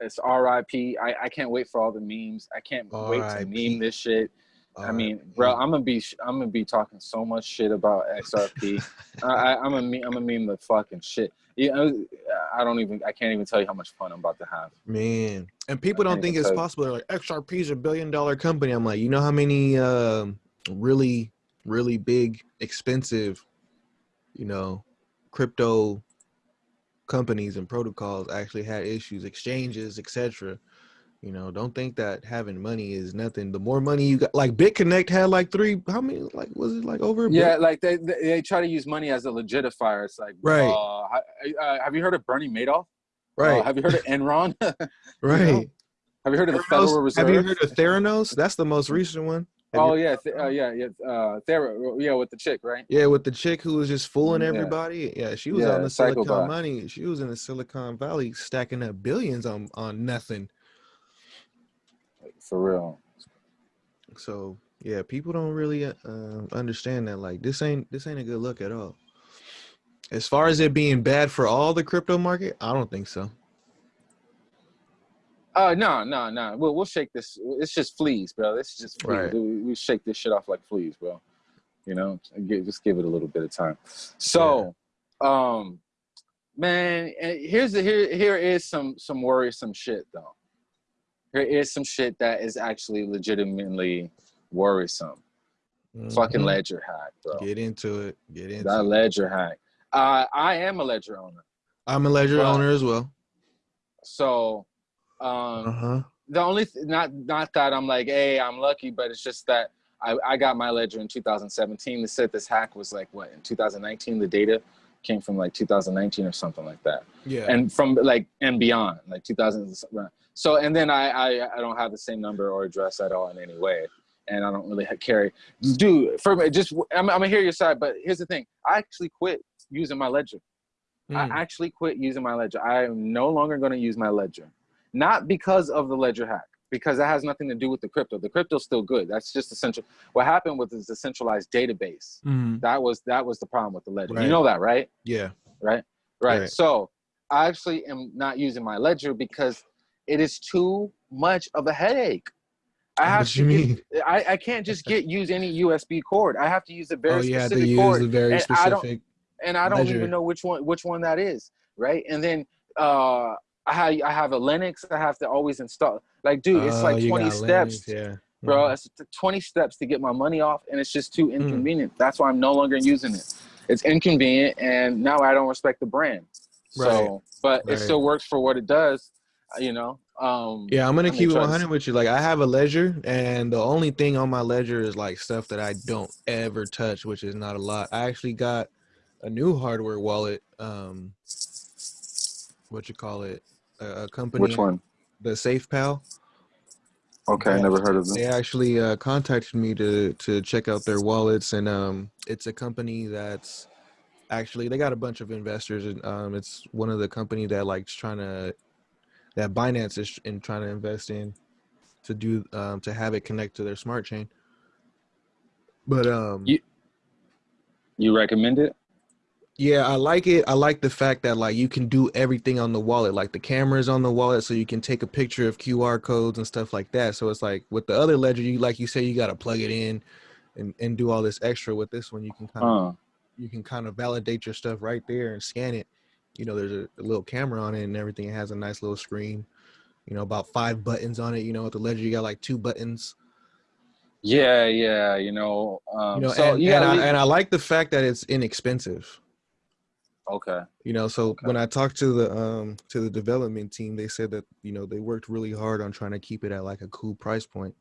[SPEAKER 1] it's RIP. I, I can't wait for all the memes. I can't wait to meme this shit. I mean, bro, I'm gonna be I'm gonna be talking so much shit about XRP. I, I, I'm gonna I'm gonna meme the fucking shit. You know, I don't even I can't even tell you how much fun I'm about to have.
[SPEAKER 2] Man, and people
[SPEAKER 1] I
[SPEAKER 2] don't think it's possible. They're like, XRP is a billion dollar company. I'm like, you know how many um really, really big, expensive, you know, crypto companies and protocols actually had issues, exchanges, etc. You know, don't think that having money is nothing. The more money you got, like BitConnect had like three, how many, like, was it like over
[SPEAKER 1] Yeah,
[SPEAKER 2] bill?
[SPEAKER 1] like they, they try to use money as a legitifier. It's like,
[SPEAKER 2] Right.
[SPEAKER 1] Uh, uh, have you heard of Bernie Madoff? Uh,
[SPEAKER 2] Right,
[SPEAKER 1] have you heard of Enron?
[SPEAKER 2] Right.
[SPEAKER 1] Have you heard of the Federal Reserve?
[SPEAKER 2] have you heard of Theranos? That's the most recent one. Have
[SPEAKER 1] Oh
[SPEAKER 2] you-
[SPEAKER 1] yeah, th- uh, yeah, yeah, uh, Thera, yeah, with the chick, right?
[SPEAKER 2] Yeah, with the chick who was just fooling
[SPEAKER 1] Yeah.
[SPEAKER 2] everybody. Yeah, she was
[SPEAKER 1] Yeah,
[SPEAKER 2] on the Silicon
[SPEAKER 1] psychopath.
[SPEAKER 2] money. She was in the Silicon Valley stacking up billions on on nothing.
[SPEAKER 1] For real.
[SPEAKER 2] So yeah, people don't really uh, understand that. Like this ain't this ain't a good look at all. As far as it being bad for all the crypto market, I don't think so.
[SPEAKER 1] Uh, no, no, no. We'll we'll shake this. It's just fleas, bro. This is just fleas.
[SPEAKER 2] Right.
[SPEAKER 1] We, we shake this shit off like fleas, bro. You know, just give it a little bit of time. So, um, man, here's the here here is some some worrisome shit though. Here is some shit that is actually legitimately worrisome. Fucking
[SPEAKER 2] Mhm.
[SPEAKER 1] ledger hack, bro.
[SPEAKER 2] Get into it. Get into
[SPEAKER 1] That
[SPEAKER 2] it.
[SPEAKER 1] ledger hack. Uh, I am a ledger owner,
[SPEAKER 2] I'm a ledger owner as well.
[SPEAKER 1] so um,
[SPEAKER 2] Uh huh.
[SPEAKER 1] the only th- not not that I'm like, hey, I'm lucky, but it's just that I, I got my ledger in 2017. They said this hack was like what in 2019. The data came from like 2019 or something like that,
[SPEAKER 2] Yeah.
[SPEAKER 1] and from like and beyond, like 2000. So and then I I, I don't have the same number or address at all in any way, and I don't really ha- carry. Dude, for me, just I'm, I'm gonna hear your side, but here's the thing: I actually quit using my ledger.
[SPEAKER 2] Mm.
[SPEAKER 1] I actually quit using my ledger. I am no longer going to use my ledger, not because of the ledger hack, because that has nothing to do with the crypto. The crypto's still good. That's just essential. What happened with is the centralized database.
[SPEAKER 2] Mhm.
[SPEAKER 1] That was that was the problem with the ledger.
[SPEAKER 2] Right.
[SPEAKER 1] You know that, right?
[SPEAKER 2] Yeah.
[SPEAKER 1] Right. Right.
[SPEAKER 2] Right.
[SPEAKER 1] So I actually am not using my ledger because it is too much of a headache. I have
[SPEAKER 2] What
[SPEAKER 1] to
[SPEAKER 2] you
[SPEAKER 1] get-
[SPEAKER 2] mean?
[SPEAKER 1] I, I can't just get use any USB cord. I have to use a very
[SPEAKER 2] Oh, to
[SPEAKER 1] specific
[SPEAKER 2] use
[SPEAKER 1] cord
[SPEAKER 2] the very
[SPEAKER 1] and I don't-
[SPEAKER 2] specific.
[SPEAKER 1] and I don't
[SPEAKER 2] Ledger.
[SPEAKER 1] even know which one which one that is, right? And then uh I have I have a Linux I have to always install. Like, dude, it's
[SPEAKER 2] Oh,
[SPEAKER 1] like
[SPEAKER 2] you
[SPEAKER 1] 20 steps,
[SPEAKER 2] Linux, Yeah.
[SPEAKER 1] bro.
[SPEAKER 2] Mhm.
[SPEAKER 1] It's 20 steps to get my money off, and it's just too
[SPEAKER 2] Mm.
[SPEAKER 1] inconvenient. That's why I'm no longer using it. It's inconvenient, and now I don't respect the brand. Right. So, but
[SPEAKER 2] Right.
[SPEAKER 1] it still works for what it does, uh, you know. Um,
[SPEAKER 2] Yeah, I'm gonna
[SPEAKER 1] I may
[SPEAKER 2] keep it
[SPEAKER 1] to
[SPEAKER 2] 100 with you. Like, I have a ledger, and the only thing on my ledger is like stuff that I don't ever touch, which is not a lot. I actually got a new hardware wallet. Um, what you call it? A, a company.
[SPEAKER 1] Which one?
[SPEAKER 2] The SafePal.
[SPEAKER 1] Okay, I never heard of them.
[SPEAKER 2] They actually uh, contacted me to to check out their wallets, and um, it's a company that's actually they got a bunch of investors, and um, it's one of the company that likes trying to that Binance is in trying to invest in to do um, to have it connect to their smart chain. But um,
[SPEAKER 1] You- You recommend it?
[SPEAKER 2] Yeah, I like it. I like the fact that like you can do everything on the wallet, like the camera is on the wallet, so you can take a picture of QR codes and stuff like that. So it's like with the other ledger, you like you say you got to plug it in and, and do all this extra. With this one, you can kind of
[SPEAKER 1] Uh,
[SPEAKER 2] you can kind of validate your stuff right there and scan it. You know, there's a, a little camera on it and everything. It has a nice little screen. You know, about five buttons on it. You know, with the ledger, you got like two buttons.
[SPEAKER 1] yeah, yeah. You know, um,
[SPEAKER 2] You know,
[SPEAKER 1] so
[SPEAKER 2] and,
[SPEAKER 1] you
[SPEAKER 2] and, I, and I like the fact that it's inexpensive.
[SPEAKER 1] Okay.
[SPEAKER 2] you know so
[SPEAKER 1] Okay.
[SPEAKER 2] when i talked to the um to the development team they said that you know they worked really hard on trying to keep it at like a cool price point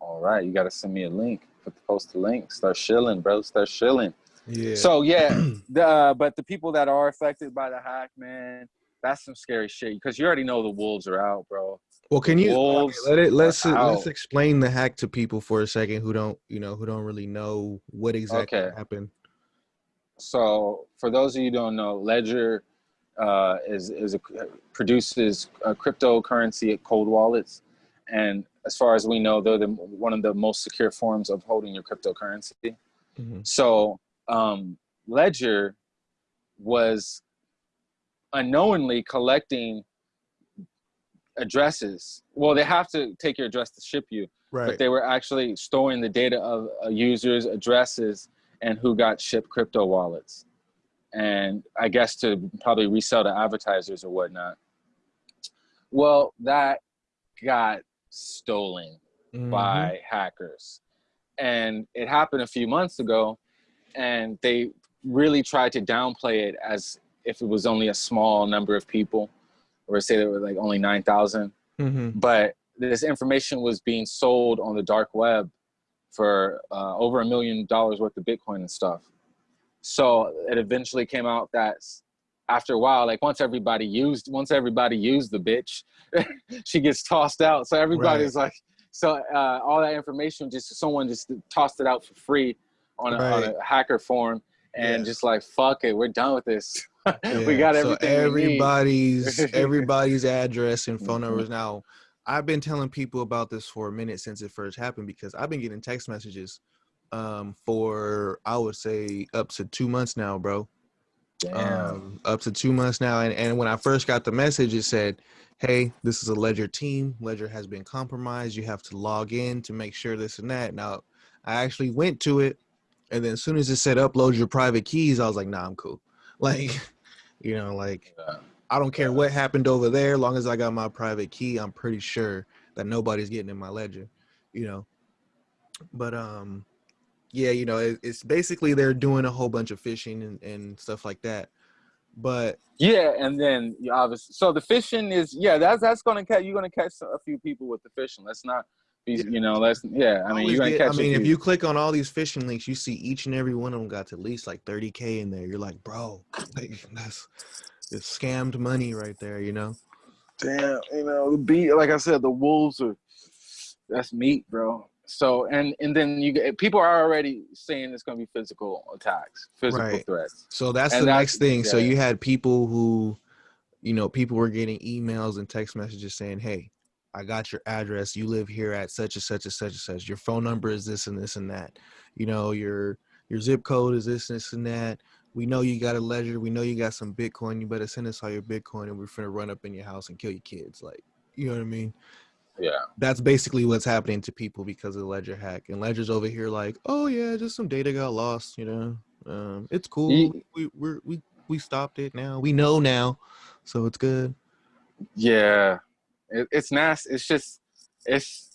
[SPEAKER 1] All right, you got to send me a link. Put the post the link. Start shilling, bro. Start shilling.
[SPEAKER 2] Yeah.
[SPEAKER 1] So yeah, the uh, but the people that are affected by the hack, man, that's some scary shit. Because you already know the wolves are out, bro.
[SPEAKER 2] well, can you okay,
[SPEAKER 1] Wolves
[SPEAKER 2] let it let's let's explain the hack to people for a second who don't you know who don't really know what exactly
[SPEAKER 1] Okay.
[SPEAKER 2] happened.
[SPEAKER 1] So for those of you who don't know, Ledger uh, is is a, produces a cryptocurrency at cold wallets, and as far as we know, they're the, one of the most secure forms of holding your cryptocurrency.
[SPEAKER 2] Mhm.
[SPEAKER 1] So um, Ledger was unknowingly collecting addresses. Well, they have to take your address to ship you,
[SPEAKER 2] Right.
[SPEAKER 1] but they were actually storing the data of uh, users' addresses and who got shipped crypto wallets. And I guess to probably resell to advertisers or whatnot. Well, that got stolen
[SPEAKER 2] Mhm.
[SPEAKER 1] by hackers. And it happened a few months ago, and they really tried to downplay it as if it was only a small number of people, or say there were like only 9,000.
[SPEAKER 2] Mhm.
[SPEAKER 1] But this information was being sold on the dark web for uh, over a million dollars worth of Bitcoin and stuff. So it eventually came out that after a while, like once everybody used, once everybody used the bitch, she gets tossed out. So everybody's like, so uh, all that information, just someone just tossed it out for free on a, on a hacker forum, and
[SPEAKER 2] Yeah.
[SPEAKER 1] just like fuck it, we're done with this. we
[SPEAKER 2] Yeah,
[SPEAKER 1] got
[SPEAKER 2] so
[SPEAKER 1] everything. we need.
[SPEAKER 2] everybody's everybody's address and phone
[SPEAKER 1] Mhm.
[SPEAKER 2] numbers now. I've been telling people about this for a minute since it first happened because I've been getting text messages um for I would say up to 2 months now, bro.
[SPEAKER 1] Damn.
[SPEAKER 2] Um up to 2 months now and and when I first got the message it said, "Hey, this is a Ledger team. Ledger has been compromised. You have to log in to make sure this and that." Now, I actually went to it and then as soon as it said upload your private keys, I was like, "Nah, I'm cool." Like, you know, like. I don't care what happened over there, long as I got my private key, I'm pretty sure that nobody's getting in my ledger, you know. But um, yeah, you know, it, it's basically they're doing a whole bunch of phishing and, and stuff like that. But
[SPEAKER 1] Yeah, and then you obviously, so the fishing is yeah, that's that's gonna catch you're gonna catch a few people with the fishing. Let's not you know, let's yeah. I mean, you're gonna catch.
[SPEAKER 2] I mean, if you click on all these phishing links, you see each and every one of them got at least like 30k in there. You're like, bro, like, that's it's scammed money right there, you know.
[SPEAKER 1] damn, you know, the beat, like I said, the wolves are that's meat, bro. So and and then you get people are already saying it's gonna be physical attacks, physical
[SPEAKER 2] Right.
[SPEAKER 1] threats.
[SPEAKER 2] So that's
[SPEAKER 1] And
[SPEAKER 2] the
[SPEAKER 1] that's-
[SPEAKER 2] next thing. So you had people who, you know, people were getting emails and text messages saying, "Hey, I got your address. You live here at such and such and such and such. Your phone number is this and this and that. You know, your your zip code is this and this and that. We know you got a ledger. We know you got some Bitcoin. You better send us all your Bitcoin, and we're finna run up in your house and kill your kids. Like, you know what I mean?
[SPEAKER 1] Yeah.
[SPEAKER 2] That's basically what's happening to people because of the ledger hack. And ledger's over here like, oh yeah, just some data got lost. You know, um, it's cool. We we we we stopped it now. We know now, so it's good.
[SPEAKER 1] Yeah, it, it's nasty. It's just, it's,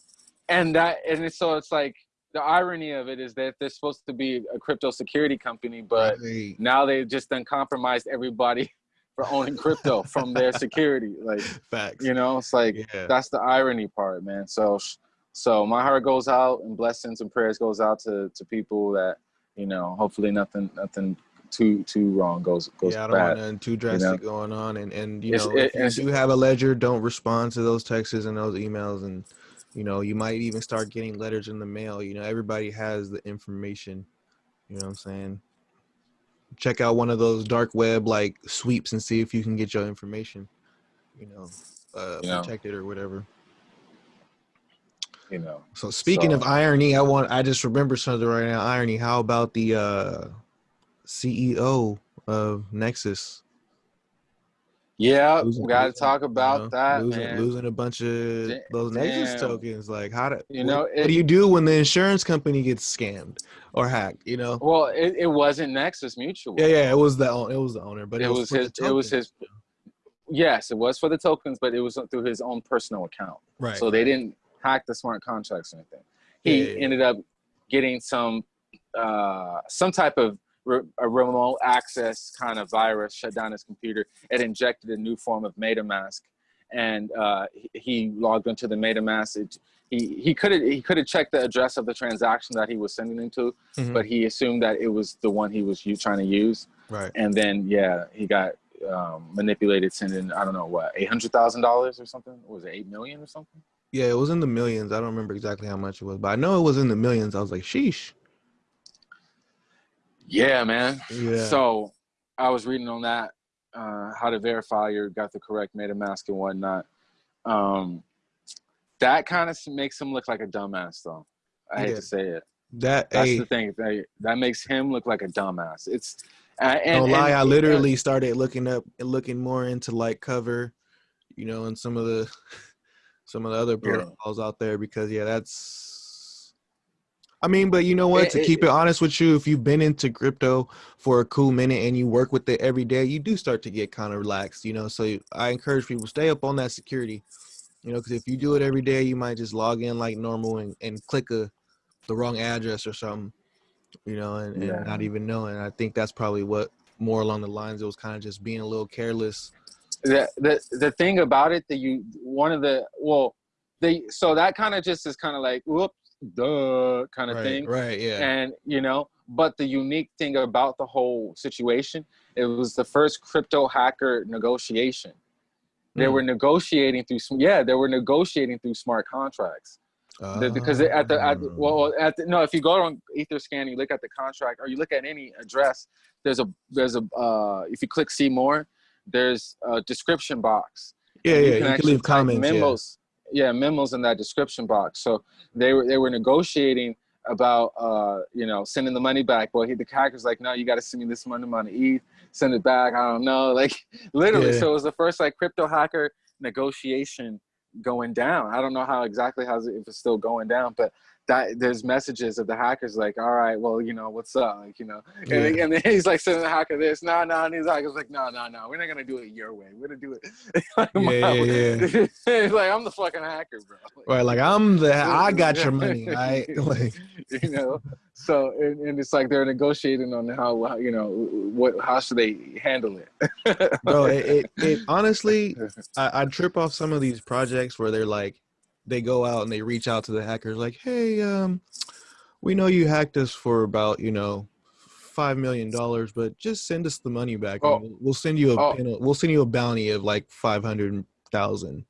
[SPEAKER 1] and that, and it's, so it's like the irony of it is that they're supposed to be a crypto security company, but
[SPEAKER 2] Right.
[SPEAKER 1] now they've just done compromised everybody for owning crypto from their security. Like,
[SPEAKER 2] facts.
[SPEAKER 1] you know, it's like
[SPEAKER 2] yeah.
[SPEAKER 1] that's the irony part, man. So, so my heart goes out and blessings and prayers goes out to to people that, you know, hopefully nothing nothing too too wrong goes goes
[SPEAKER 2] yeah, I don't
[SPEAKER 1] bad.
[SPEAKER 2] want nothing too drastic going on, and and you
[SPEAKER 1] It's-
[SPEAKER 2] know,
[SPEAKER 1] it-
[SPEAKER 2] if you do have a ledger, don't respond to those texts and those emails, and you know, you might even start getting letters in the mail. You know, everybody has the information. You know what I'm saying? Check out one of those dark web like sweeps and see if you can get your information. You know, uh,
[SPEAKER 1] You know.
[SPEAKER 2] protected or whatever.
[SPEAKER 1] You know,
[SPEAKER 2] So speaking of irony, I want I just remember something right now. Irony. How about the uh, CEO of Nexus?
[SPEAKER 1] Yeah,
[SPEAKER 2] losing-
[SPEAKER 1] we got to talk
[SPEAKER 2] you
[SPEAKER 1] about
[SPEAKER 2] know,
[SPEAKER 1] that,
[SPEAKER 2] losing,
[SPEAKER 1] man.
[SPEAKER 2] losing a bunch of
[SPEAKER 1] Da-
[SPEAKER 2] those Nexus tokens. Like how do
[SPEAKER 1] You know,
[SPEAKER 2] what,
[SPEAKER 1] it-
[SPEAKER 2] do you do when the insurance company gets scammed or hacked? You know?
[SPEAKER 1] Well, it, it wasn't Nexus Mutual.
[SPEAKER 2] Yeah, yeah. It was the it was the owner, but
[SPEAKER 1] it, was
[SPEAKER 2] for the
[SPEAKER 1] his. It was his. Yes, it was for the tokens, but it was through his own personal account.
[SPEAKER 2] right.
[SPEAKER 1] So they didn't hack the smart contracts or anything. He
[SPEAKER 2] Yeah, yeah, yeah.
[SPEAKER 1] ended up getting some uh, some type of re- a remote access kind of virus, shut down his computer. It injected a new form of MetaMask, and uh, he- he logged into the MetaMask. It, he he could have he could have checked the address of the transaction that he was sending into, to,
[SPEAKER 2] Mhm.
[SPEAKER 1] but he assumed that it was the one he was trying to use,
[SPEAKER 2] right.
[SPEAKER 1] and then yeah, he got um, manipulated, sending I don't know what eight hundred thousand dollars or something. What was it eight million or something?
[SPEAKER 2] Yeah, it was in the millions. I don't remember exactly how much it was, but I know it was in the millions. I was like, sheesh.
[SPEAKER 1] Yeah, man.
[SPEAKER 2] Yeah.
[SPEAKER 1] So I was reading on that uh, how to verify you got the correct MetaMask and whatnot. Um, that kind of makes him look like a dumbass, though. I hate
[SPEAKER 2] Yeah.
[SPEAKER 1] to say it.
[SPEAKER 2] that
[SPEAKER 1] That's
[SPEAKER 2] hey,
[SPEAKER 1] the thing. That, that makes him look like a dumbass. It's uh, and, and-
[SPEAKER 2] lie, I
[SPEAKER 1] and-
[SPEAKER 2] literally started looking up and looking more into like cover, you know, and some of the some of the other
[SPEAKER 1] Yeah.
[SPEAKER 2] protocols out there because yeah, that's I mean, but you know what?
[SPEAKER 1] It-
[SPEAKER 2] to keep it honest with you, if you've been into crypto for a cool minute and you work with it every day, you do start to get kind of relaxed, you know. So I encourage people stay up on that security, you know, because if you do it every day, you might just log in like normal and, and click a the wrong address or something, you know, and, and
[SPEAKER 1] Yeah.
[SPEAKER 2] not even knowing. I think that's probably what more along the lines it was kind of just being a little careless.
[SPEAKER 1] the the the thing about it that you one of the well they so that kind of just is kind of like whoops duh kind of
[SPEAKER 2] right,
[SPEAKER 1] thing.
[SPEAKER 2] right, yeah,
[SPEAKER 1] and you know but the unique thing about the whole situation it was the first crypto hacker negotiation. They
[SPEAKER 2] Mm.
[SPEAKER 1] were negotiating through yeah they were negotiating through smart contracts. The- because at the at the, well at the, no if you go on etherscan you look at the contract or you look at any address there's a there's a uh if you click see more there's a description box.
[SPEAKER 2] Yeah, yeah, you can
[SPEAKER 1] actually
[SPEAKER 2] leave
[SPEAKER 1] type
[SPEAKER 2] comments.
[SPEAKER 1] Memos yeah. memos in that description box so they were they were negotiating about uh you know sending the money back well he the hacker's like no you got to send me this money on ETH send it back i don't know like literally
[SPEAKER 2] Yeah.
[SPEAKER 1] so it was the first like crypto hacker negotiation going down i don't know how exactly how's it if it's still going down but that there's messages of the hackers like all right well you know what's up? Like you know and, then-
[SPEAKER 2] Yeah.
[SPEAKER 1] and then he's like sending the hacker this no no and he's like it's like no no no we're not gonna do it your way. We're gonna do it like
[SPEAKER 2] Yeah,
[SPEAKER 1] my
[SPEAKER 2] yeah,
[SPEAKER 1] like i'm the fucking hacker bro. Like,
[SPEAKER 2] Right, like I'm the I got your money, right? Like,
[SPEAKER 1] you know? So and, and it's like they're negotiating on how, how you know what how should they handle it.
[SPEAKER 2] Bro, it, it, it honestly, I, I trip off some of these projects where they're like, they go out and they reach out to the hackers, like, hey, um, we know you hacked us for about, you know, five million dollars, but just send us the money back. and
[SPEAKER 1] Oh.
[SPEAKER 2] we'll, we'll send you a
[SPEAKER 1] Oh.
[SPEAKER 2] penal- we'll send you a bounty of like five hundred thousand.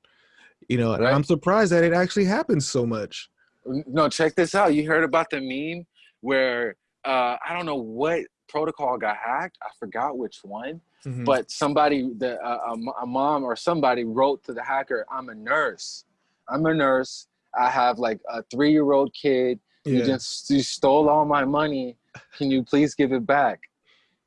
[SPEAKER 2] You know, and
[SPEAKER 1] Right.
[SPEAKER 2] I'm surprised that it actually happens so much.
[SPEAKER 1] no check this out you heard about the meme where uh i don't know what protocol got hacked i forgot which one
[SPEAKER 2] Mhm.
[SPEAKER 1] but somebody the uh, a, a mom or somebody wrote to the hacker i'm a nurse i'm a nurse i have like a three-year-old kid you just you stole all my money can you please give it back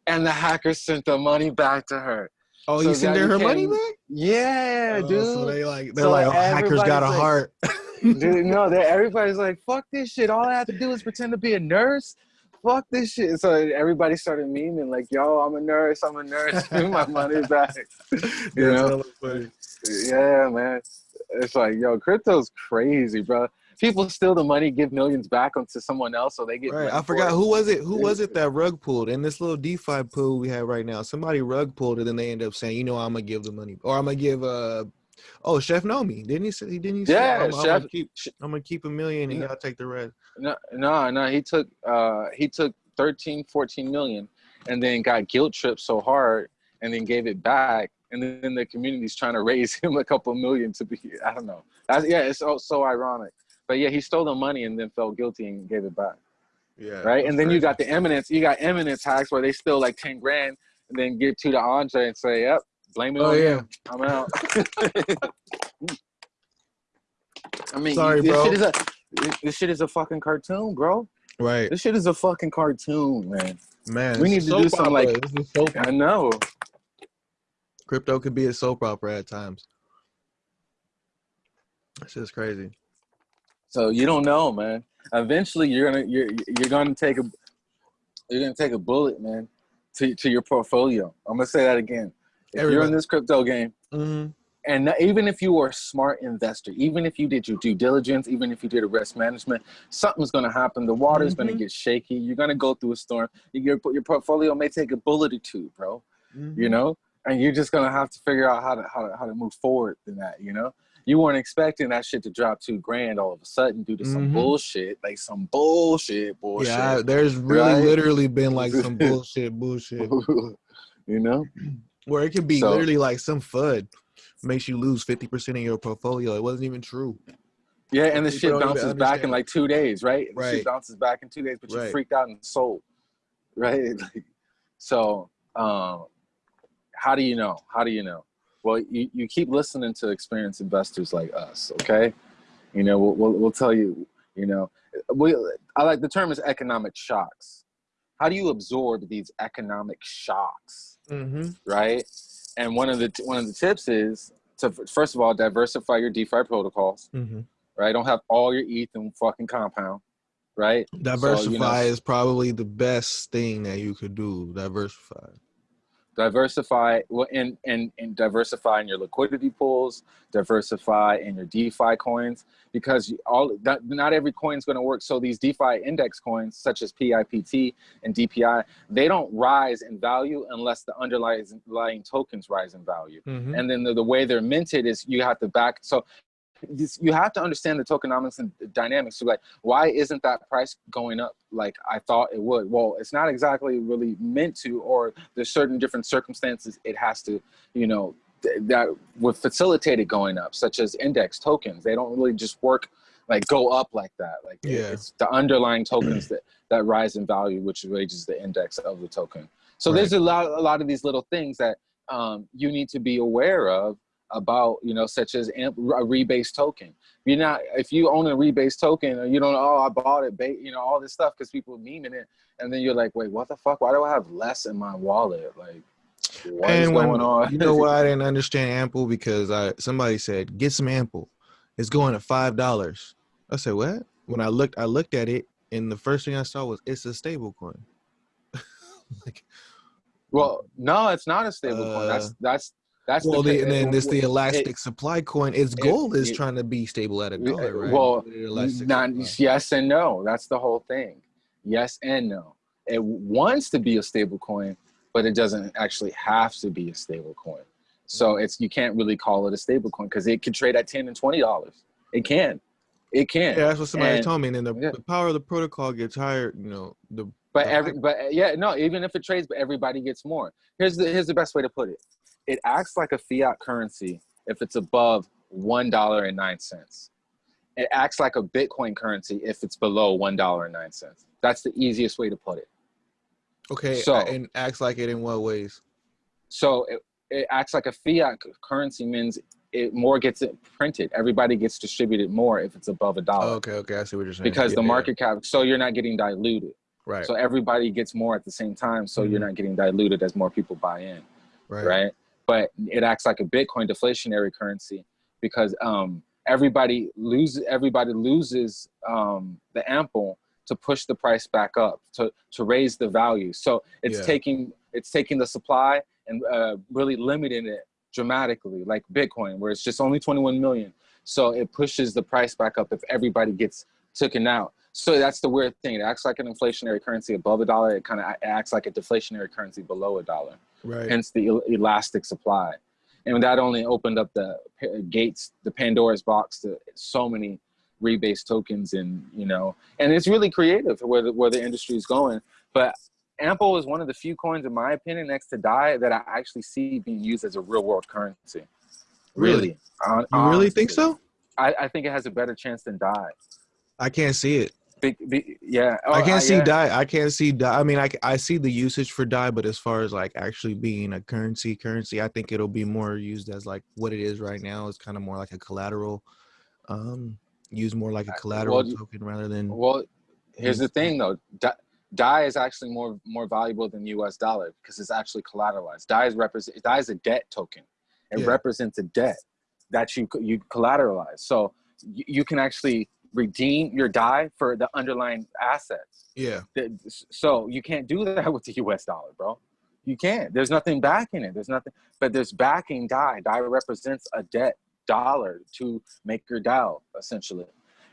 [SPEAKER 1] and the hacker sent the money back to her
[SPEAKER 2] oh,
[SPEAKER 1] so
[SPEAKER 2] you send
[SPEAKER 1] that
[SPEAKER 2] her money back?
[SPEAKER 1] yeah
[SPEAKER 2] Oh,
[SPEAKER 1] dude
[SPEAKER 2] So they like they're
[SPEAKER 1] So
[SPEAKER 2] like, oh, hackers got a
[SPEAKER 1] like-
[SPEAKER 2] heart.
[SPEAKER 1] Dude, no, everybody's like, fuck this shit. All I have to do is pretend to be a nurse. Fuck this shit. So everybody started memeing like, yo, I'm a nurse, I'm a nurse, give my money back. You
[SPEAKER 2] That's
[SPEAKER 1] know?
[SPEAKER 2] funny.
[SPEAKER 1] Yeah, man. It's like, yo, crypto's crazy, bro. People steal the money, give millions back onto someone else, so they get.
[SPEAKER 2] Right. I forgot
[SPEAKER 1] it.
[SPEAKER 2] who was it. Who was it that rug pulled in this little DeFi pool we have right now? Somebody rug pulled it, and they end up saying, "You know, I'm gonna give the money, or I'm gonna give uh oh Chef Nomi didn't he say? Didn't he say?
[SPEAKER 1] Yeah,
[SPEAKER 2] I'm, I'm
[SPEAKER 1] Chef-
[SPEAKER 2] gonna keep I'm gonna keep a million, and y'all take the rest.
[SPEAKER 1] No, no, no. He took, uh, he took 13, 14 million, and then got guilt tripped so hard, and then gave it back, and then the community's trying to raise him a couple million to be. I don't know. That's, yeah, it's so, so ironic. But yeah, he stole the money and then felt guilty and gave it back.
[SPEAKER 2] Yeah.
[SPEAKER 1] Right, and then you got the eminence. You got eminence hacks where they steal like ten grand and then give two to Andre and say, "Yep, blame it
[SPEAKER 2] Oh
[SPEAKER 1] on
[SPEAKER 2] yeah.
[SPEAKER 1] him. I'm out." I mean,
[SPEAKER 2] Sorry,
[SPEAKER 1] this
[SPEAKER 2] bro.
[SPEAKER 1] shit is a this- shit is a fucking cartoon, bro.
[SPEAKER 2] Right.
[SPEAKER 1] This shit is a fucking cartoon, man.
[SPEAKER 2] Man.
[SPEAKER 1] We need to do
[SPEAKER 2] something
[SPEAKER 1] like-
[SPEAKER 2] This is soap
[SPEAKER 1] I know.
[SPEAKER 2] Crypto could be a soap opera at times. It's just crazy.
[SPEAKER 1] So you don't know, man. Eventually, you're gonna you're you're gonna take a you're gonna take a bullet, man, to to your portfolio. I'm gonna say that again. If you're in this crypto game,
[SPEAKER 2] hmm
[SPEAKER 1] and even if you are a smart investor, even if you did your due diligence, even if you did a risk management, something's gonna happen. The water's gonna
[SPEAKER 2] Mhm.
[SPEAKER 1] get shaky. You're gonna go through a storm. Your your portfolio may take a bullet or two, bro.
[SPEAKER 2] Mm-hmm.
[SPEAKER 1] you know and you're just gonna have to figure out how to how to, how to move forward in that you know you weren't expecting that shit to drop two grand all of a sudden due to some
[SPEAKER 2] Mhm.
[SPEAKER 1] bullshit, like some bullshit, bullshit.
[SPEAKER 2] Yeah, there's really
[SPEAKER 1] Right?
[SPEAKER 2] literally been like some bullshit, bullshit,
[SPEAKER 1] you know?
[SPEAKER 2] where it could be
[SPEAKER 1] So-
[SPEAKER 2] literally like some FUD makes you lose 50% of your portfolio. It wasn't even true.
[SPEAKER 1] Yeah, and the
[SPEAKER 2] People
[SPEAKER 1] shit bounces back in like two days, right? The
[SPEAKER 2] Right.
[SPEAKER 1] shit bounces back in two days, but you
[SPEAKER 2] Right.
[SPEAKER 1] freaked out and sold, right? Like, so, um, how do you know? How do you know? Well, you, you keep listening to experienced investors like us, okay? You know, we'll, we'll, we'll tell you, you know, we, I like the term is economic shocks. How do you absorb these economic shocks?
[SPEAKER 2] Mm-hmm.
[SPEAKER 1] right? And one of the one of the tips is to first of all diversify your DeFi protocols,
[SPEAKER 2] Mm-hmm.
[SPEAKER 1] right? Don't have all your ETH in fucking compound, right?
[SPEAKER 2] Diversify is probably the best thing that you could do. Diversify.
[SPEAKER 1] Diversify well, and and and diversify in your liquidity pools, diversify in your DeFi coins because all not every coin is going to work. So these DeFi index coins, such as PIPT and DPI, they don't rise in value unless the underlying tokens rise in value.
[SPEAKER 2] Mm-hmm.
[SPEAKER 1] and then the, the way they're minted is you have to back so this, you have to understand the tokenomics and the dynamics. So like why isn't that price going up like i thought it would? Well it's not exactly really meant to or there's certain different circumstances it has to you know th- that would facilitate it going up such as index tokens. They don't really just work like go up like that. Like
[SPEAKER 2] Yeah.
[SPEAKER 1] it's the underlying tokens that that rise in value which raises the index of the token. So there's a lot a lot of these little things that um, you need to be aware of about you know such as a rebase token you're not if you own a rebase token or you don't know oh i bought it you know all this stuff because people memeing it and then you're like wait what the fuck why do i have less in my wallet like what is
[SPEAKER 2] and when,
[SPEAKER 1] going on
[SPEAKER 2] you know why I didn't understand Ample because I somebody said get some Ample. It's going to five dollars. I said what? When I looked, I looked at it, and the first thing I saw was it's a stable coin. like,
[SPEAKER 1] well no it's not a stable coin that's
[SPEAKER 2] Uh,
[SPEAKER 1] that's that's
[SPEAKER 2] well,
[SPEAKER 1] the,
[SPEAKER 2] and then this the
[SPEAKER 1] it-
[SPEAKER 2] elastic supply coin. Its goal is
[SPEAKER 1] it-
[SPEAKER 2] trying to be stable at a dollar, right?
[SPEAKER 1] well,
[SPEAKER 2] With the elastic
[SPEAKER 1] not yes and no that's the whole thing yes and no it wants to be a stable coin but it doesn't actually have to be a stable coin so mm-hmm. it's you can't really call it a stable coin because it can trade at 10 and 20 dollars it can it can
[SPEAKER 2] Yeah, that's what somebody
[SPEAKER 1] And-
[SPEAKER 2] told me. And then the,
[SPEAKER 1] yeah.
[SPEAKER 2] the power of the protocol gets higher. You know, the
[SPEAKER 1] but every but yeah no even if it trades but everybody gets more here's the here's the best way to put it it acts like a fiat currency if it's above one dollar and nine cents. It acts like a bitcoin currency if it's below one dollar and nine cents. That's the easiest way to put it.
[SPEAKER 2] Okay,
[SPEAKER 1] so-
[SPEAKER 2] and acts like it in what ways?
[SPEAKER 1] so it, it acts like a fiat currency means it more gets it printed. Everybody gets distributed more if it's above a dollar.
[SPEAKER 2] Oh, okay, okay, I see what you're saying.
[SPEAKER 1] because
[SPEAKER 2] Yeah,
[SPEAKER 1] the
[SPEAKER 2] yeah,
[SPEAKER 1] market cap so you're not getting diluted.
[SPEAKER 2] Right,
[SPEAKER 1] so everybody gets more at the same time so you're
[SPEAKER 2] Mhm.
[SPEAKER 1] not getting diluted as more people buy in.
[SPEAKER 2] Right,
[SPEAKER 1] right? But it acts like a Bitcoin deflationary currency because um, everybody loses everybody loses um, the ample to push the price back up to to raise the value. So it's
[SPEAKER 2] Yeah.
[SPEAKER 1] taking it's taking the supply and uh, really limiting it dramatically, like Bitcoin, where it's just only 21 million. So it pushes the price back up if everybody gets taken out. So that's the weird thing. It acts like an inflationary currency above a dollar. It kind of acts like a deflationary currency below a dollar
[SPEAKER 2] right.
[SPEAKER 1] hence the elastic supply. And that only opened up the gates, the Pandora's box to so many rebase tokens and, you know, and it's really creative where the, where the industry is going. But Ample is one of the few coins, in my opinion, next to DAI that I actually see being used as a real world currency. Really. Hon-
[SPEAKER 2] you really think so?
[SPEAKER 1] I, I think it has a better chance than DAI.
[SPEAKER 2] I can't see it.
[SPEAKER 1] Big, big, yeah.
[SPEAKER 2] I
[SPEAKER 1] Oh,
[SPEAKER 2] can't see
[SPEAKER 1] yeah.
[SPEAKER 2] DAI. I can't see DAI. I mean, I, I see the usage for DAI, but as far as like actually being a currency, currency, I think it'll be more used as like what it is right now. It's kind of more like a collateral, um, used more like a collateral
[SPEAKER 1] well,
[SPEAKER 2] token rather than.
[SPEAKER 1] Well, here's the thing though. Die, DAI is actually more more valuable than US dollar because it's actually collateralized. DAI is represent DAI is a debt token. It
[SPEAKER 2] Yeah.
[SPEAKER 1] represents a debt that you you collateralize. So you, you can actually redeem your DAI for the underlying assets.
[SPEAKER 2] yeah,
[SPEAKER 1] So you can't do that with the US dollar, bro. You can't. There's nothing backing it. There's nothing, but there's backing DAI. DAI represents a debt dollar to make your DAO essentially.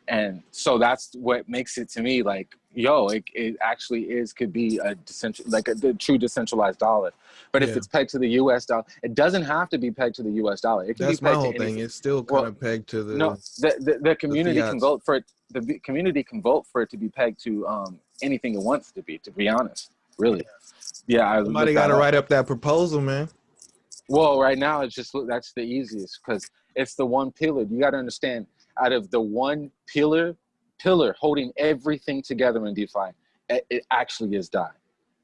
[SPEAKER 1] And so that's what makes it to me like yo it, it actually is could be a decentral like a, the true decentralized dollar. But if it's pegged to the us dollar it doesn't have to be pegged to the us dollar. It can
[SPEAKER 2] That's
[SPEAKER 1] be
[SPEAKER 2] my
[SPEAKER 1] pegged
[SPEAKER 2] whole
[SPEAKER 1] to
[SPEAKER 2] thing. It's still kind
[SPEAKER 1] Well,
[SPEAKER 2] of pegged to the
[SPEAKER 1] no the, the, the community can vote for it the community can vote for it to be pegged to um anything it wants to be to be honest really. Yeah. I
[SPEAKER 2] somebody got to write up that proposal, man.
[SPEAKER 1] Well, right now it's just that's the easiest because it's the one pillar. You got to understand, out of the one pillar, pillar holding everything together in DeFi, it, actually is DAI.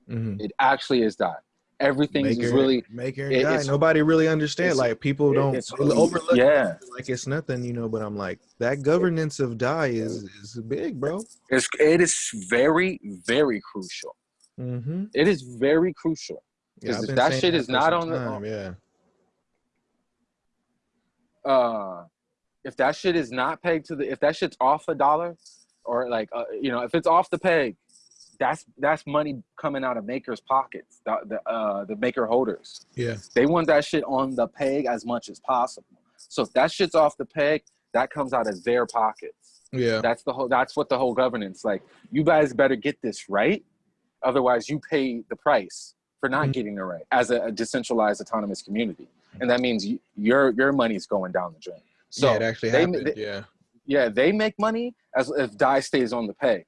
[SPEAKER 2] Mm-hmm.
[SPEAKER 1] It actually is DAI. Everything is really
[SPEAKER 2] maker and
[SPEAKER 1] it-
[SPEAKER 2] guy. Nobody really understand.
[SPEAKER 1] it's-
[SPEAKER 2] Like people don't
[SPEAKER 1] it's
[SPEAKER 2] overlook.
[SPEAKER 1] yeah.
[SPEAKER 2] it like it's nothing, you know. But I'm like that governance of DAI is is big, bro.
[SPEAKER 1] It's it is very very crucial.
[SPEAKER 2] Mm-hmm.
[SPEAKER 1] It is very crucial. 'Cause if that shit is not on the-
[SPEAKER 2] yeah,
[SPEAKER 1] uh if that shit is not pegged to the if that shit's off a dollar or like uh, you know if it's off the peg that's that's money coming out of makers pockets the the, uh, the maker holders.
[SPEAKER 2] Yeah,
[SPEAKER 1] they want that shit on the peg as much as possible. So if that shit's off the peg that comes out of their pockets.
[SPEAKER 2] Yeah.
[SPEAKER 1] that's the whole that's what the whole governance like you guys better get this right otherwise you pay the price for not
[SPEAKER 2] Mhm.
[SPEAKER 1] getting it right as a, a decentralized autonomous community. And that means you, your your money's going down the drain so
[SPEAKER 2] yeah, it actually
[SPEAKER 1] they-
[SPEAKER 2] happened.
[SPEAKER 1] they-
[SPEAKER 2] yeah,
[SPEAKER 1] yeah they make money as if DAI stays on the peg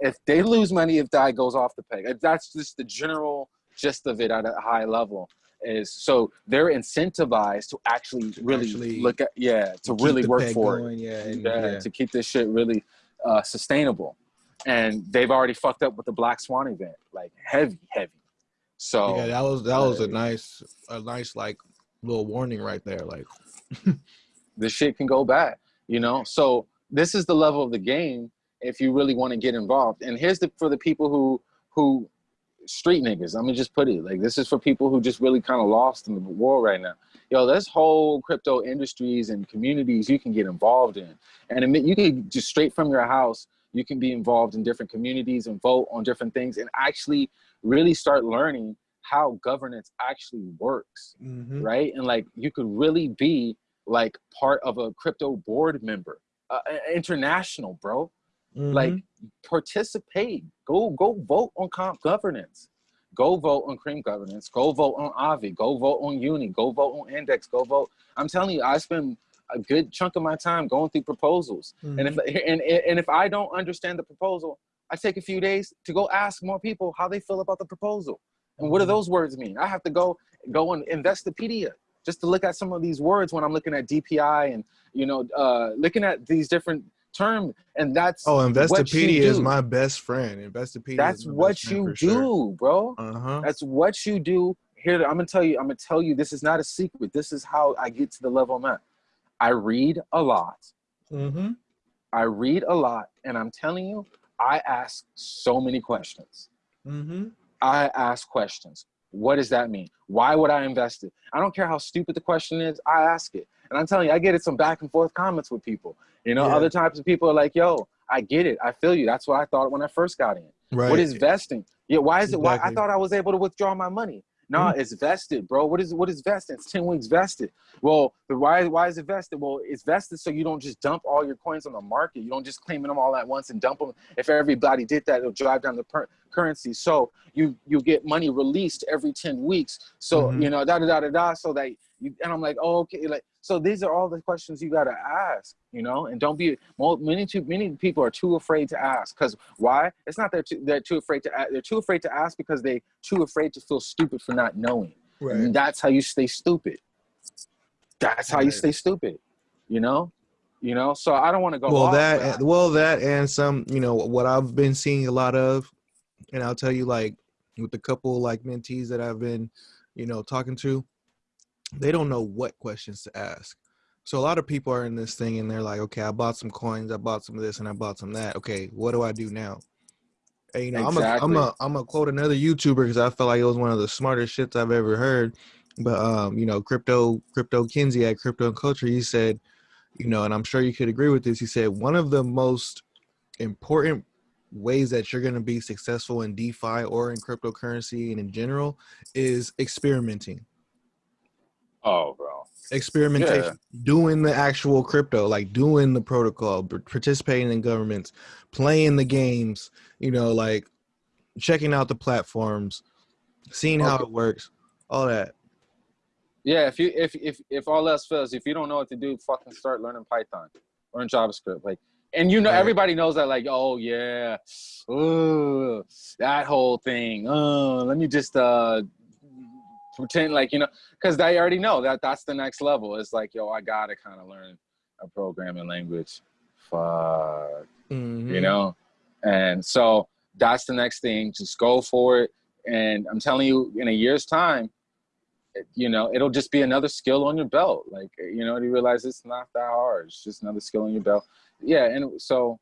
[SPEAKER 1] if they lose money if DAI goes off the peg that's just the general gist of it at a high level is so they're incentivized to actually really
[SPEAKER 2] actually
[SPEAKER 1] look at yeah to really work for it
[SPEAKER 2] Yeah, and,
[SPEAKER 1] yeah,
[SPEAKER 2] yeah.
[SPEAKER 1] to keep this shit really uh, sustainable. And they've already fucked up with the Black Swan event, like heavy, heavy. So
[SPEAKER 2] yeah, that was that was a nice a nice like little warning right there. Like,
[SPEAKER 1] this shit can go bad, you know. So this is the level of the game if you really want to get involved. And here's the for the people who who street niggas. Let me just put it like this is for people who just really kind of lost in the world right now. Yo, there's whole crypto industries and communities you can get involved in, and admit you can just straight from your house. You can be involved in different communities and vote on different things, and actually really start learning how governance actually works
[SPEAKER 2] mhm.
[SPEAKER 1] right? And like you could really be like part of a crypto board member, uh, international, bro. Like
[SPEAKER 2] Mhm.
[SPEAKER 1] participate. Go go vote on comp governance. Go vote on cream governance. Go vote on Aave. Go vote on Uni. Go vote on Index. Go vote. I'm telling you, I spend a good chunk of my time going through proposals. And if and, and if I don't understand the proposal, I take a few days to go ask more people how they feel about the proposal. And what do
[SPEAKER 2] Mhm.
[SPEAKER 1] those words mean? I have to go go on Investopedia just to look at some of these words when I'm looking at DPI and you know uh, looking at these different terms. And that's
[SPEAKER 2] oh, Investopedia is my best friend. Investopedia.
[SPEAKER 1] that's what you do, bro.
[SPEAKER 2] Uh huh.
[SPEAKER 1] That's what you do. Here, I'm gonna tell you. I'm gonna tell you. This is not a secret. This is how I get to the level I'm at. I read a lot.
[SPEAKER 2] Mm-hmm.
[SPEAKER 1] I read a lot, and I'm telling you, I ask so many questions.
[SPEAKER 2] Mm-hmm.
[SPEAKER 1] I ask questions. What does that mean? Why would I invest it? I don't care how stupid the question is. I ask it, and I'm telling you, I get it some back and forth comments with people. You know,
[SPEAKER 2] Yeah.
[SPEAKER 1] other types of people are like, "Yo, I get it. I feel you. That's what I thought when I first got in."
[SPEAKER 2] Right.
[SPEAKER 1] What is vesting? Yeah, why is it? Why I thought I was able to withdraw my money. No, it's vested, bro. What is what is vested? It's ten weeks vested. Well, the why why is it vested? Well, it's vested so you don't just dump all your coins on the market. You don't just claim them all at once and dump them. If everybody did that, it'll drive down the per- currency. So you you get money released every ten weeks. So
[SPEAKER 2] Mhm.
[SPEAKER 1] you know da da da da da. So that you and I'm like, oh, okay, like so these are all the questions you gotta ask, you know, and don't be many too many people are too afraid to ask because why? It's not that too, they're too afraid to ask. They're too afraid to ask because they too afraid to feel stupid for not knowing.
[SPEAKER 2] Right.
[SPEAKER 1] And that's how you stay stupid. That's how you stay stupid. You know, you know. So I don't want to go.
[SPEAKER 2] well
[SPEAKER 1] off,
[SPEAKER 2] that well that and some you know what i've been seeing a lot of and i'll tell you like with the couple like mentees that i've been you know talking to they don't know what questions to ask so a lot of people are in this thing and they're like okay i bought some coins i bought some of this and i bought some of that okay what do i do now and, you know i'm a, i'm
[SPEAKER 1] Exactly.
[SPEAKER 2] a i'm gonna quote another youtuber because i felt like it was one of the smartest shits i've ever heard but um you know crypto crypto kinsey at crypto and culture he said you know, and I'm sure you could agree with this. He said one of the most important ways that you're going to be successful in DeFi or in cryptocurrency and in general is experimenting.
[SPEAKER 1] Oh, bro,
[SPEAKER 2] experimentation, doing the actual crypto, like doing the protocol, participating in governments, playing the games, you know, like checking out the platforms, seeing how it works, all that.
[SPEAKER 1] Yeah, if you if if if all else fails, if you don't know what to do, fucking start learning Python, learn JavaScript, like. And you know,
[SPEAKER 2] Right.
[SPEAKER 1] everybody knows that, like, oh yeah, ooh, that whole thing. Oh, let me just uh pretend like you know, because they already know that that's the next level. It's like, yo, I gotta kind of learn a programming language. Fuck.
[SPEAKER 2] Mhm.
[SPEAKER 1] you know? And so that's the next thing. Just go for it. And i'm telling you in a year's time you know it'll just be another skill on your belt. Like you know you realize it's not that hard. It's just another skill on your belt. Yeah and so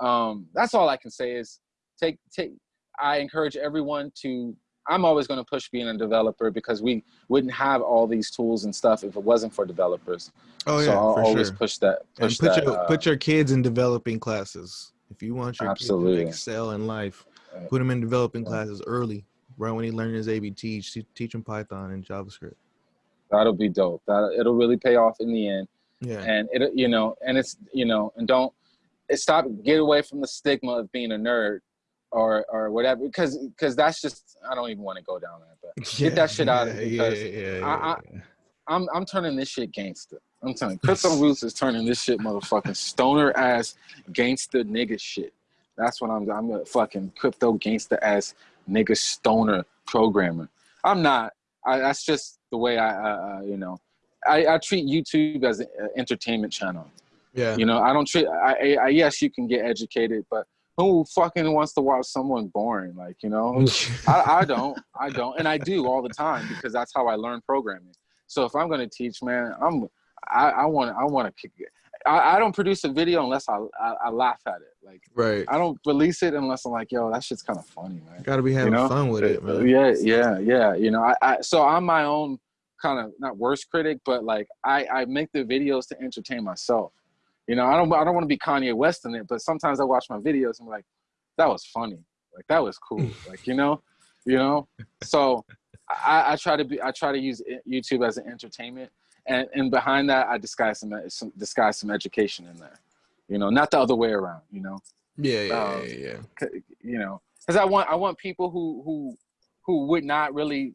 [SPEAKER 1] um that's all i can say is take take i encourage everyone to i'm always going to push being a developer because we wouldn't have all these tools and stuff if it wasn't for developers
[SPEAKER 2] Oh
[SPEAKER 1] so
[SPEAKER 2] yeah,
[SPEAKER 1] i'll
[SPEAKER 2] for
[SPEAKER 1] always
[SPEAKER 2] sure.
[SPEAKER 1] push that
[SPEAKER 2] And
[SPEAKER 1] push
[SPEAKER 2] put
[SPEAKER 1] that
[SPEAKER 2] your
[SPEAKER 1] uh,
[SPEAKER 2] put your kids in developing classes. If you want your kids to excel in life, put them in developing
[SPEAKER 1] yeah.
[SPEAKER 2] classes early. Right when he learn his ABT, teach, teach him Python and JavaScript.
[SPEAKER 1] that'll be dope that it'll really pay off in the end
[SPEAKER 2] Yeah.
[SPEAKER 1] and it you know and it's you know and don't it stop get away from the stigma of being a nerd or or whatever because because that's just i don't even want to go down that but Get that shit out of
[SPEAKER 2] yeah, Yeah,
[SPEAKER 1] because
[SPEAKER 2] yeah, yeah,
[SPEAKER 1] I- I-
[SPEAKER 2] yeah.
[SPEAKER 1] i'm i'm turning this shit gangster i'm telling you crypto roots is turning this shit motherfucking stoner ass gangster nigga shit that's what i'm i'm a fucking crypto gangster ass nigga stoner programmer i'm not I, that's just the way i uh, uh, you know I, I treat youtube as an entertainment channel
[SPEAKER 2] yeah.
[SPEAKER 1] you know, I don't treat. I, I, I yes, you can get educated, but who fucking wants to watch someone boring? Like, you know, I, I don't, I don't, and I do all the time because that's how I learn programming. So if I'm gonna teach, man, I'm, I, I want, I want to kick it. I, I don't produce a video unless I, I, I laugh at it. Like,
[SPEAKER 2] right.
[SPEAKER 1] I don't release it unless I'm like, yo, that shit's kind of funny, man.
[SPEAKER 2] Got to be having
[SPEAKER 1] know?
[SPEAKER 2] fun with it, man.
[SPEAKER 1] Uh, yeah, yeah, yeah. You know, I, I so I'm my own kind of not worst critic, but like I, I make the videos to entertain myself. You know, I don't I don't want to be Kanye West in it, but sometimes I watch my videos and I'm like, that was funny. Like that was cool. like, you know, you know? So I, I try to be I try to use YouTube as an entertainment and, and behind that I disguise some, some disguise some education in there. You know, not the other way around, you know
[SPEAKER 2] Yeah, yeah,
[SPEAKER 1] Um,
[SPEAKER 2] yeah, yeah.
[SPEAKER 1] you know because i want i want people who who who would not really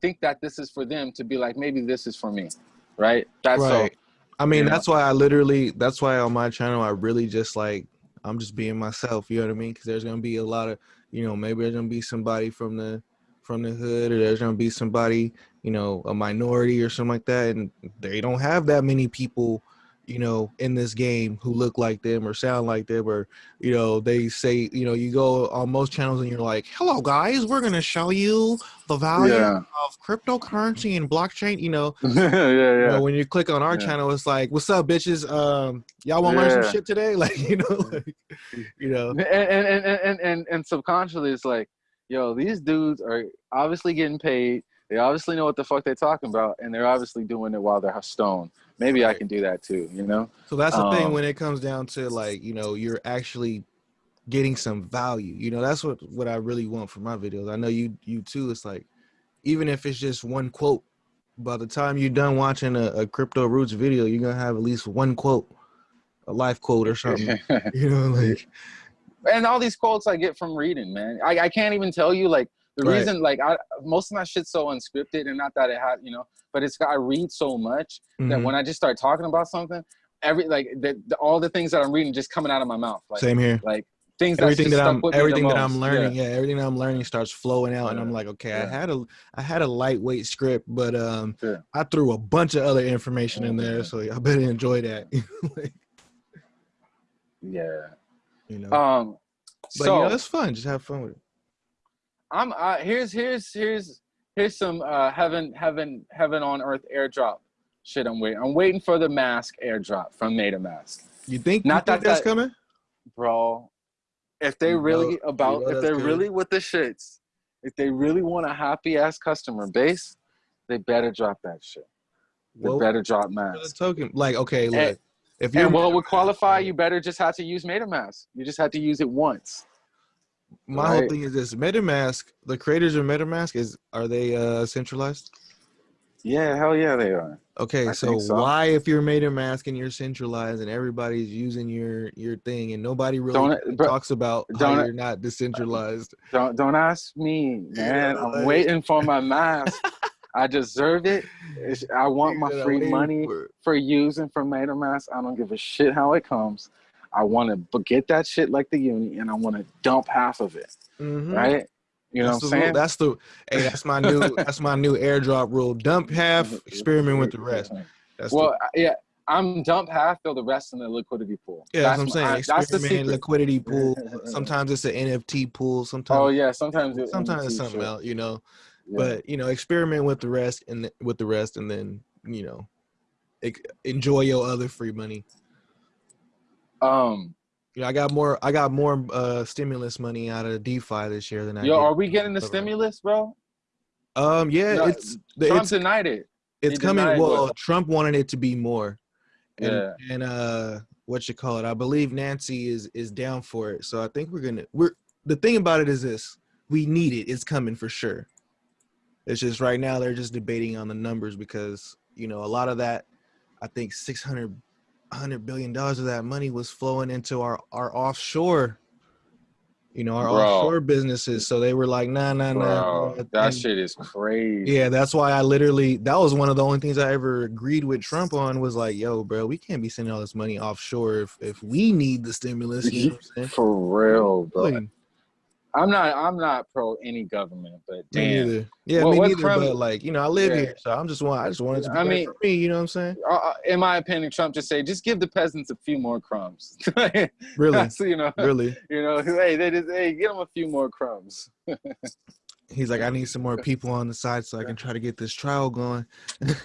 [SPEAKER 1] think that this is for them to be like maybe this is for me right that's
[SPEAKER 2] right. I mean,
[SPEAKER 1] know.
[SPEAKER 2] that's why I literally, that's why on my channel, I really just like, I'm just being myself. You know what I mean? Because there's gonna be a lot of, you know, maybe there's gonna be somebody from the from the hood, or there's gonna be somebody, you know, a minority or something like that, and they don't have that many people, you know, in this game who look like them or sound like them, or you know, they say, you know, you go on most channels and you're like, "Hello, guys, we're gonna show you the value
[SPEAKER 1] yeah
[SPEAKER 2] of cryptocurrency and blockchain." You know,
[SPEAKER 1] yeah yeah
[SPEAKER 2] you know, when you click on our
[SPEAKER 1] Yeah.
[SPEAKER 2] channel, it's like, "What's up, bitches? Um, y'all want to learn some shit today?" Like, you know, like, you know,
[SPEAKER 1] and, and, and, and, and, and subconsciously it's like yo these dudes are obviously getting paid they obviously know what the fuck they're talking about and they're obviously doing it while they're stoned maybe i can do that too you know
[SPEAKER 2] so that's the thing
[SPEAKER 1] Um,
[SPEAKER 2] when it comes down to like, you know, you're actually getting some value. You know, that's what what I really want for my videos. I know you you too. It's like, even if it's just one quote, by the time you're done watching a, a crypto roots video, you're gonna have at least one quote, a life quote or something. you know, like
[SPEAKER 1] and all these quotes I get from reading, man. I, I can't even tell you like the
[SPEAKER 2] Right.
[SPEAKER 1] reason like I most of my shit's so unscripted and not that it had you know, but it's got I read so much that
[SPEAKER 2] mhm,
[SPEAKER 1] when I just start talking about something, every like the, the, all the things that I'm reading just coming out of my mouth, like
[SPEAKER 2] same here.
[SPEAKER 1] like things
[SPEAKER 2] everything that I'm
[SPEAKER 1] with me the
[SPEAKER 2] everything that I'm learning,
[SPEAKER 1] Yeah.
[SPEAKER 2] yeah. everything that I'm learning starts flowing out, and I'm like, okay, I had a I had a lightweight script, but um,
[SPEAKER 1] Yeah.
[SPEAKER 2] I threw a bunch of other information in there,
[SPEAKER 1] Mhm.
[SPEAKER 2] so I better enjoy that.
[SPEAKER 1] Yeah.
[SPEAKER 2] you know,
[SPEAKER 1] Um.
[SPEAKER 2] but
[SPEAKER 1] so
[SPEAKER 2] you know, it's fun. Just have fun with it.
[SPEAKER 1] I'm uh, here's here's here's here's some uh, heaven heaven heaven on earth airdrop shit. I'm waiting. I'm waiting for the mask airdrop from MetaMask.
[SPEAKER 2] You think
[SPEAKER 1] Not
[SPEAKER 2] you think
[SPEAKER 1] that
[SPEAKER 2] that's
[SPEAKER 1] that-
[SPEAKER 2] coming?
[SPEAKER 1] bro. If they really about,
[SPEAKER 2] you
[SPEAKER 1] if they're really with the shits, if they really want a happy ass customer base, they better drop that shit. They
[SPEAKER 2] Well,
[SPEAKER 1] better drop mask.
[SPEAKER 2] token, like, okay, look,
[SPEAKER 1] And-
[SPEAKER 2] if you're
[SPEAKER 1] And what would qualify? You better just have to use MetaMask. You just have to use it once.
[SPEAKER 2] My whole thing is this: MetaMask, the creators of MetaMask, is are they uh centralized?
[SPEAKER 1] Yeah, hell yeah, they are.
[SPEAKER 2] Okay, so,
[SPEAKER 1] so.
[SPEAKER 2] why, if you're MetaMask and you're centralized and everybody's using your your thing and nobody really
[SPEAKER 1] Don't-
[SPEAKER 2] talks about
[SPEAKER 1] don't-
[SPEAKER 2] how you're not decentralized?
[SPEAKER 1] Don't don't ask me, man.
[SPEAKER 2] know,
[SPEAKER 1] I'm
[SPEAKER 2] like-
[SPEAKER 1] waiting for my mask. I deserve it. It's- I want my free money
[SPEAKER 2] for
[SPEAKER 1] for using for MetaMask. I don't give a shit how it comes. I want to get that shit like the uni, and I want to dump half of it.
[SPEAKER 2] Mhm.
[SPEAKER 1] Right? You know
[SPEAKER 2] that's
[SPEAKER 1] what
[SPEAKER 2] the
[SPEAKER 1] I'm
[SPEAKER 2] rule-
[SPEAKER 1] saying?
[SPEAKER 2] That's the hey, that's my new that's my new airdrop rule. Dump half, experiment with the rest. That's the-
[SPEAKER 1] Well, yeah, I'm dump half, throw the rest in the liquidity pool.
[SPEAKER 2] yeah, that's, what I'm saying.
[SPEAKER 1] I- that's the secret.
[SPEAKER 2] liquidity pool. Sometimes it's an NFT pool. Sometimes
[SPEAKER 1] Oh yeah, sometimes it-
[SPEAKER 2] sometimes it's
[SPEAKER 1] shit.
[SPEAKER 2] something else, you know.
[SPEAKER 1] Yeah.
[SPEAKER 2] But you know, experiment with the rest and th- with the rest, and then you know, enjoy your other free money.
[SPEAKER 1] Um,
[SPEAKER 2] know, I got more. I got more uh stimulus money out of DeFi this year than I.
[SPEAKER 1] yo,
[SPEAKER 2] did.
[SPEAKER 1] are we getting the stimulus, bro?
[SPEAKER 2] Um, yeah,
[SPEAKER 1] No,
[SPEAKER 2] it's the-
[SPEAKER 1] Trump
[SPEAKER 2] it's
[SPEAKER 1] denied it.
[SPEAKER 2] it's
[SPEAKER 1] he
[SPEAKER 2] coming. Well,
[SPEAKER 1] what-
[SPEAKER 2] Trump wanted it to be more, and
[SPEAKER 1] Yeah.
[SPEAKER 2] and uh, what you call it? I believe Nancy is is down for it. So I think we're gonna. We're the thing about it is this: we need it. It's coming for sure. It's just right now they're just debating on the numbers because you know a lot of that. I think 600 100 billion dollars of that money was flowing into our our offshore. You know our
[SPEAKER 1] Bro.
[SPEAKER 2] offshore businesses. So they were like, nah, nah, nah.
[SPEAKER 1] Bro,
[SPEAKER 2] nah.
[SPEAKER 1] that
[SPEAKER 2] And-
[SPEAKER 1] shit is crazy.
[SPEAKER 2] yeah, that's why I literally that was one of the only things I ever agreed with Trump on was like, yo, bro, we can't be sending all this money offshore if if we need the stimulus. You know what I'm saying?
[SPEAKER 1] For real, bro.
[SPEAKER 2] Like,
[SPEAKER 1] I'm not. I'm not pro any government, but
[SPEAKER 2] me
[SPEAKER 1] damn.
[SPEAKER 2] neither. Yeah,
[SPEAKER 1] What-
[SPEAKER 2] me neither.
[SPEAKER 1] crime-
[SPEAKER 2] But like, you know, I live
[SPEAKER 1] Yeah.
[SPEAKER 2] here, so I'm just want I just wanted to be
[SPEAKER 1] I mean-
[SPEAKER 2] for me. You know what I'm saying?
[SPEAKER 1] Uh, uh, in my opinion, Trump just say, just give the peasants a few more crumbs.
[SPEAKER 2] Really,
[SPEAKER 1] so, you know,
[SPEAKER 2] really.
[SPEAKER 1] you know, hey, they just, hey, get them a few more crumbs.
[SPEAKER 2] He's like, I need some more people on the side so I can try to get this trial going.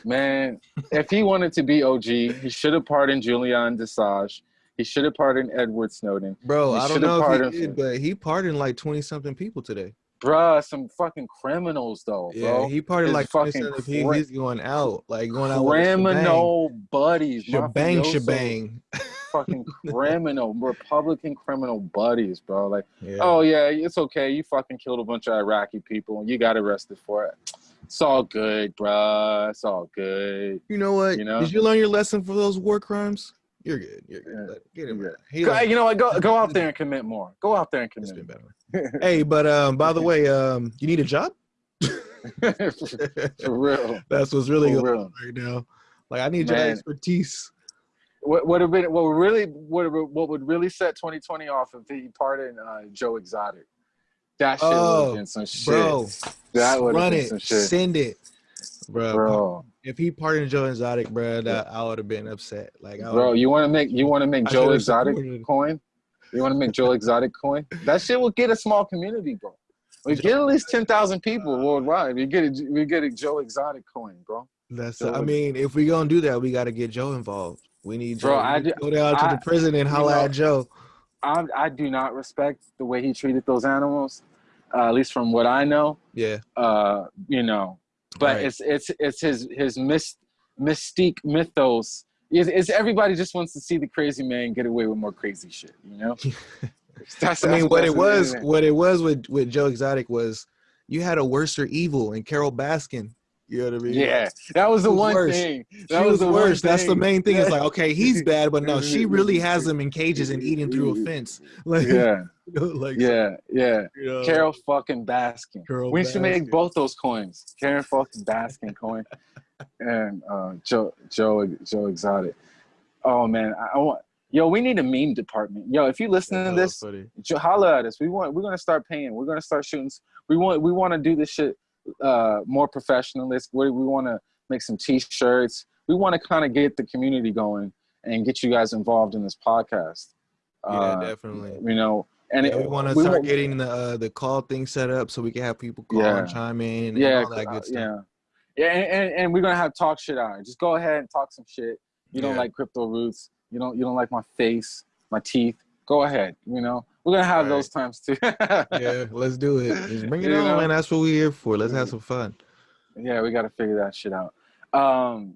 [SPEAKER 1] Man, if he wanted to be OG, he should have pardoned Julian Assange. He should have pardoned Edward Snowden.
[SPEAKER 2] Bro,
[SPEAKER 1] He
[SPEAKER 2] I don't know if he did, but he pardoned like twenty something people today.
[SPEAKER 1] Bruh, some fucking criminals though,
[SPEAKER 2] Yeah,
[SPEAKER 1] bro.
[SPEAKER 2] he pardoned like
[SPEAKER 1] fucking
[SPEAKER 2] 27 people. He's going out, like going out with
[SPEAKER 1] criminal buddies.
[SPEAKER 2] shebang, shebang.
[SPEAKER 1] Fucking criminal, Republican criminal buddies, bro. Like,
[SPEAKER 2] Yeah.
[SPEAKER 1] oh yeah, it's okay. You fucking killed a bunch of Iraqi people and you got arrested for it. It's all good, bruh. It's all good.
[SPEAKER 2] You know what?
[SPEAKER 1] You know?
[SPEAKER 2] Did you learn your lesson for those war crimes? You're good. You're good.
[SPEAKER 1] Yeah.
[SPEAKER 2] Get him.
[SPEAKER 1] Yeah.
[SPEAKER 2] He
[SPEAKER 1] Go,
[SPEAKER 2] like,
[SPEAKER 1] you know what? Go go out there and commit more. Go out there and
[SPEAKER 2] it's
[SPEAKER 1] commit.
[SPEAKER 2] been better. hey, but um, by the way, um, you need a job?
[SPEAKER 1] for, for real.
[SPEAKER 2] That's what's really
[SPEAKER 1] For
[SPEAKER 2] going
[SPEAKER 1] real.
[SPEAKER 2] on right now. Like, I need your expertise.
[SPEAKER 1] What would have been what would really what would, what would really set 2020 off if he pardoned uh, Joe Exotic. That shit would
[SPEAKER 2] Oh,
[SPEAKER 1] have been some shit,
[SPEAKER 2] Bro,
[SPEAKER 1] That would've been
[SPEAKER 2] it.
[SPEAKER 1] some shit.
[SPEAKER 2] Send it, bro.
[SPEAKER 1] bro.
[SPEAKER 2] If he partnered Joe Exotic, bro, that I would have been upset. Like, I
[SPEAKER 1] Bro, you want to make you want to make
[SPEAKER 2] I
[SPEAKER 1] Joe Exotic
[SPEAKER 2] supported.
[SPEAKER 1] coin? You want to make Joe Exotic coin? That shit will get a small community, bro. We get at least ten thousand people worldwide. We get a, we get a Joe Exotic coin, bro.
[SPEAKER 2] that's.
[SPEAKER 1] Joe
[SPEAKER 2] I mean, if we gonna do that, we got to get Joe involved. We need Joe.
[SPEAKER 1] Bro, I do-
[SPEAKER 2] go down to
[SPEAKER 1] I-
[SPEAKER 2] the prison and
[SPEAKER 1] you
[SPEAKER 2] holla
[SPEAKER 1] know-
[SPEAKER 2] at Joe.
[SPEAKER 1] I I do not respect the way he treated those animals, uh, at least from what I know.
[SPEAKER 2] Yeah,
[SPEAKER 1] Uh, you know, but
[SPEAKER 2] Right.
[SPEAKER 1] it's it's it's his his myst, mystique mythos. Is, it's everybody just wants to see the crazy man get away with more crazy shit. You know. That's,
[SPEAKER 2] I mean,
[SPEAKER 1] that's-
[SPEAKER 2] what it was,
[SPEAKER 1] is.
[SPEAKER 2] what it was with with Joe Exotic was, you had a worser evil and Carole Baskin. You know what I mean?
[SPEAKER 1] Yeah, that was the
[SPEAKER 2] was
[SPEAKER 1] one
[SPEAKER 2] worse.
[SPEAKER 1] thing. That
[SPEAKER 2] was,
[SPEAKER 1] the
[SPEAKER 2] the worst. That's the main thing. It's like, okay, he's bad, but no, she really has him in cages and eating through a fence. Like,
[SPEAKER 1] Yeah,
[SPEAKER 2] like
[SPEAKER 1] yeah, yeah.
[SPEAKER 2] you know,
[SPEAKER 1] Carole fucking Baskin.
[SPEAKER 2] Carole
[SPEAKER 1] we should make both those coins. Karen fucking Baskin coin and uh, Joe Joe Joe Exotic. Oh man, I, I want. Yo, we need a meme department. Yo, if you listening to this,
[SPEAKER 2] funny.
[SPEAKER 1] Holla at us. We want. We're gonna start paying. We're gonna start shooting. We want. We want to do this shit uh, more professionalist. We, we want to make some t-shirts. We want to kind of get the community going and get you guys involved in this podcast.
[SPEAKER 2] Yeah,
[SPEAKER 1] Uh,
[SPEAKER 2] definitely.
[SPEAKER 1] You know, and
[SPEAKER 2] Yeah,
[SPEAKER 1] it-
[SPEAKER 2] we want to start getting the uh, the call thing set up so we can have people call
[SPEAKER 1] Yeah.
[SPEAKER 2] and chime in and
[SPEAKER 1] yeah,
[SPEAKER 2] all that
[SPEAKER 1] uh,
[SPEAKER 2] good stuff.
[SPEAKER 1] yeah, yeah, and, and, and we're gonna have talk shit on. Just go ahead and talk some shit. You don't like crypto roots. You don't. You don't like my face, my teeth. Go ahead. You know, we're gonna have
[SPEAKER 2] Right.
[SPEAKER 1] those times too.
[SPEAKER 2] yeah, let's do it. Just bring it
[SPEAKER 1] You
[SPEAKER 2] on,
[SPEAKER 1] know?
[SPEAKER 2] man. That's what we're here for. Let's have some fun.
[SPEAKER 1] Yeah, we got to figure that shit out. Um,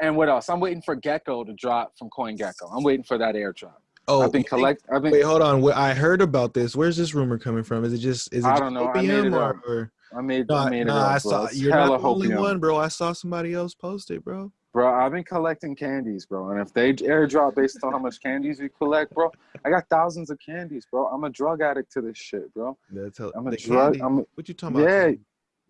[SPEAKER 1] and what else? I'm waiting for Gecko to drop from CoinGecko. I'm waiting for that airdrop.
[SPEAKER 2] Oh,
[SPEAKER 1] I've been collect. I've been.
[SPEAKER 2] Wait, hold on. I heard about this. Where's this rumor coming from? Is it just is it
[SPEAKER 1] I don't know. I made it
[SPEAKER 2] or,
[SPEAKER 1] up.
[SPEAKER 2] or
[SPEAKER 1] I made,
[SPEAKER 2] No,
[SPEAKER 1] I made it up,
[SPEAKER 2] I
[SPEAKER 1] bro.
[SPEAKER 2] saw
[SPEAKER 1] It's
[SPEAKER 2] you're not the only one, bro. I saw somebody else post it, bro.
[SPEAKER 1] Bro, I've been collecting candies, bro. And if they airdrop based on how much candies you collect, bro, I got thousands of candies, bro. I'm a drug addict to this shit, bro.
[SPEAKER 2] That's how,
[SPEAKER 1] I'm a drug.
[SPEAKER 2] candy-
[SPEAKER 1] I'm. A,
[SPEAKER 2] what you talking about?
[SPEAKER 1] yeah,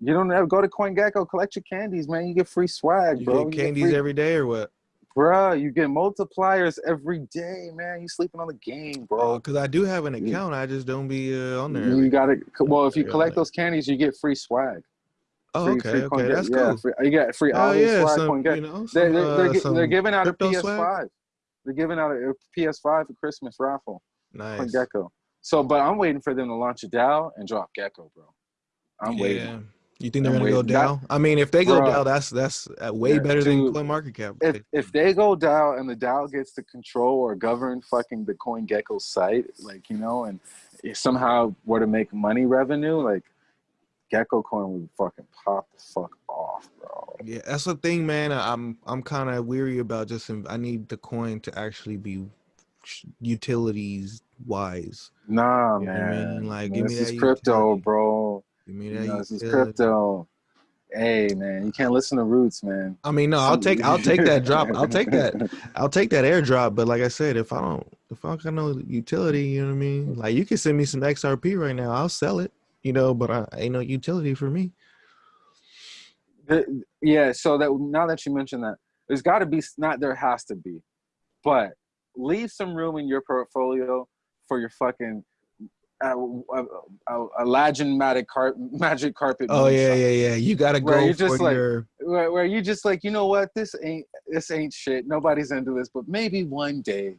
[SPEAKER 1] you don't ever go to CoinGecko, collect your candies, man. You get free swag,
[SPEAKER 2] You
[SPEAKER 1] bro.
[SPEAKER 2] get
[SPEAKER 1] You
[SPEAKER 2] candies
[SPEAKER 1] free-
[SPEAKER 2] every day or what?
[SPEAKER 1] bro. You get multipliers every day, man. You sleeping on the game, bro.
[SPEAKER 2] Because I do have an
[SPEAKER 1] Yeah.
[SPEAKER 2] account. I just don't be uh, on there.
[SPEAKER 1] you got to Well, if you collect those candies, you get free swag.
[SPEAKER 2] Oh,
[SPEAKER 1] free,
[SPEAKER 2] okay,
[SPEAKER 1] free
[SPEAKER 2] okay, that's
[SPEAKER 1] yeah,
[SPEAKER 2] cool.
[SPEAKER 1] Free, you got free
[SPEAKER 2] Oh yeah,
[SPEAKER 1] swag.
[SPEAKER 2] some, you know,
[SPEAKER 1] They,
[SPEAKER 2] some,
[SPEAKER 1] they're, they're,
[SPEAKER 2] uh,
[SPEAKER 1] they're giving out a? PS5. They're giving out a, a PS5 for Christmas raffle
[SPEAKER 2] Nice.
[SPEAKER 1] on Gecko. So, but I'm waiting for them to launch a DAO and drop Gecko, bro. I'm
[SPEAKER 2] yeah.
[SPEAKER 1] waiting.
[SPEAKER 2] You think they're
[SPEAKER 1] I'm
[SPEAKER 2] gonna go
[SPEAKER 1] waiting. That-
[SPEAKER 2] down? I mean, if they go
[SPEAKER 1] Bruh.
[SPEAKER 2] down, that's that's uh, way better
[SPEAKER 1] dude.
[SPEAKER 2] than Coin Market Cap.
[SPEAKER 1] If if they go DAO and the DAO gets to control or govern fucking the CoinGecko site, like you know, and if somehow were to make money revenue, like Gecko Coin would fucking pop the fuck off, bro.
[SPEAKER 2] Yeah, that's the thing, man. I- I'm I'm kind of weary about just. I need the coin to actually be sh- utilities wise.
[SPEAKER 1] Nah,
[SPEAKER 2] You what I
[SPEAKER 1] man.
[SPEAKER 2] mean? Like, give me
[SPEAKER 1] this is
[SPEAKER 2] that
[SPEAKER 1] crypto,
[SPEAKER 2] utility.
[SPEAKER 1] bro.
[SPEAKER 2] Give me
[SPEAKER 1] You know, this is crypto. Hey, man, you can't listen to Roots, man.
[SPEAKER 2] I mean, no, I'll take I'll take that drop. I'll take that. I'll take that airdrop. But like I said, if I don't if I don't got no utility, you know what I mean? Like you can send me some XRP right now. I'll sell it. You know, but I ain't no utility for me.
[SPEAKER 1] The- yeah, so that now that you mentioned that, there's got to be not there has to be, but leave some room in your portfolio for your fucking uh, uh, uh, Aladdin magic carpet magic carpet.
[SPEAKER 2] Oh yeah, yeah, yeah. You gotta
[SPEAKER 1] Where
[SPEAKER 2] go for
[SPEAKER 1] just like,
[SPEAKER 2] your
[SPEAKER 1] Where, where you just like you know what this ain't this ain't shit. Nobody's into this, but maybe one day,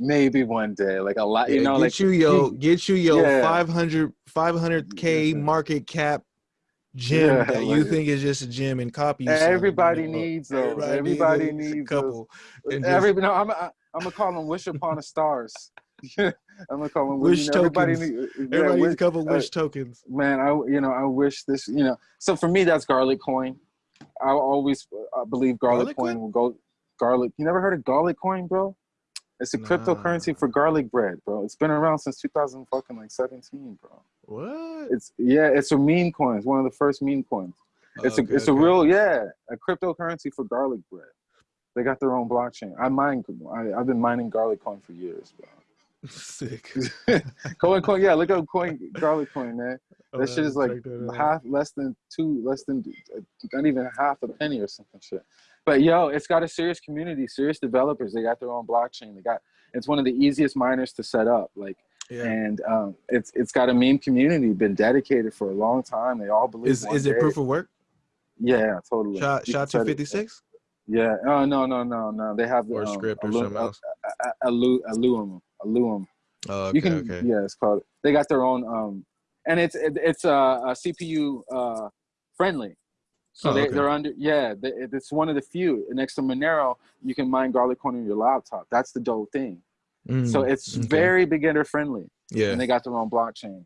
[SPEAKER 1] maybe one day, like a lot.
[SPEAKER 2] Yeah,
[SPEAKER 1] You know,
[SPEAKER 2] get
[SPEAKER 1] like
[SPEAKER 2] you yo, get you yo
[SPEAKER 1] Yeah.
[SPEAKER 2] 500 500k
[SPEAKER 1] Yeah.
[SPEAKER 2] market cap gym
[SPEAKER 1] Yeah,
[SPEAKER 2] that you
[SPEAKER 1] like-
[SPEAKER 2] think is just a gym and copy.
[SPEAKER 1] everybody
[SPEAKER 2] you know.
[SPEAKER 1] needs those.
[SPEAKER 2] Everybody
[SPEAKER 1] Everybody,
[SPEAKER 2] needs a
[SPEAKER 1] needs, those.
[SPEAKER 2] couple. and just-
[SPEAKER 1] Every no, I'm I, I'm gonna call them wish upon a stars. I'm gonna call them
[SPEAKER 2] Wish
[SPEAKER 1] you know, everybody
[SPEAKER 2] tokens.
[SPEAKER 1] need- yeah,
[SPEAKER 2] Everybody needs
[SPEAKER 1] wish-
[SPEAKER 2] a couple
[SPEAKER 1] uh,
[SPEAKER 2] wish tokens.
[SPEAKER 1] man, I you know I wish this you know. So for me, that's garlic coin. I always uh, believe garlic,
[SPEAKER 2] Garlic
[SPEAKER 1] coin
[SPEAKER 2] coin?
[SPEAKER 1] will go. Garlic. You never heard of garlic coin, bro? It's a cryptocurrency for garlic bread, bro. It's been around since 2000 fucking like 17, bro.
[SPEAKER 2] What?
[SPEAKER 1] It's yeah, it's a meme coin. It's one of the first meme coins. It's
[SPEAKER 2] Okay,
[SPEAKER 1] a it's
[SPEAKER 2] okay.
[SPEAKER 1] a real yeah, a cryptocurrency for garlic bread. They got their own blockchain. I mine. I, I've been mining garlic coin for years, bro.
[SPEAKER 2] sick.
[SPEAKER 1] coin coin, yeah. Look up coin garlic coin, man. That
[SPEAKER 2] gonna
[SPEAKER 1] shit is like
[SPEAKER 2] check that out.
[SPEAKER 1] half, less than two, less than uh, not even half a penny or something shit. But yo, it's got a serious community, serious developers. They got their own blockchain. They got it's one of the easiest miners to set up. Like,
[SPEAKER 2] Yeah.
[SPEAKER 1] and um, it's it's got a meme community, been dedicated for a long time. They all believe.
[SPEAKER 2] Is is it
[SPEAKER 1] day-
[SPEAKER 2] proof of work?
[SPEAKER 1] Yeah, totally.
[SPEAKER 2] SHA
[SPEAKER 1] SHA
[SPEAKER 2] two fifty six
[SPEAKER 1] Yeah. Oh no no no no. They have
[SPEAKER 2] or
[SPEAKER 1] um,
[SPEAKER 2] Scrypt or something else.
[SPEAKER 1] A- A- Alu- Allium. Allium.
[SPEAKER 2] Oh, okay,
[SPEAKER 1] you can.
[SPEAKER 2] okay.
[SPEAKER 1] Yeah, it's called. They got their own. Um, and it's it, it's uh, a CPU uh friendly. So
[SPEAKER 2] Oh,
[SPEAKER 1] they,
[SPEAKER 2] okay.
[SPEAKER 1] they're under. Yeah, they, it's one of the few. Next to Monero, you can mine Garlic Coin on your laptop. That's the dope thing. so
[SPEAKER 2] Mm,
[SPEAKER 1] it's
[SPEAKER 2] okay.
[SPEAKER 1] very beginner friendly,
[SPEAKER 2] yeah.
[SPEAKER 1] and they got their own blockchain.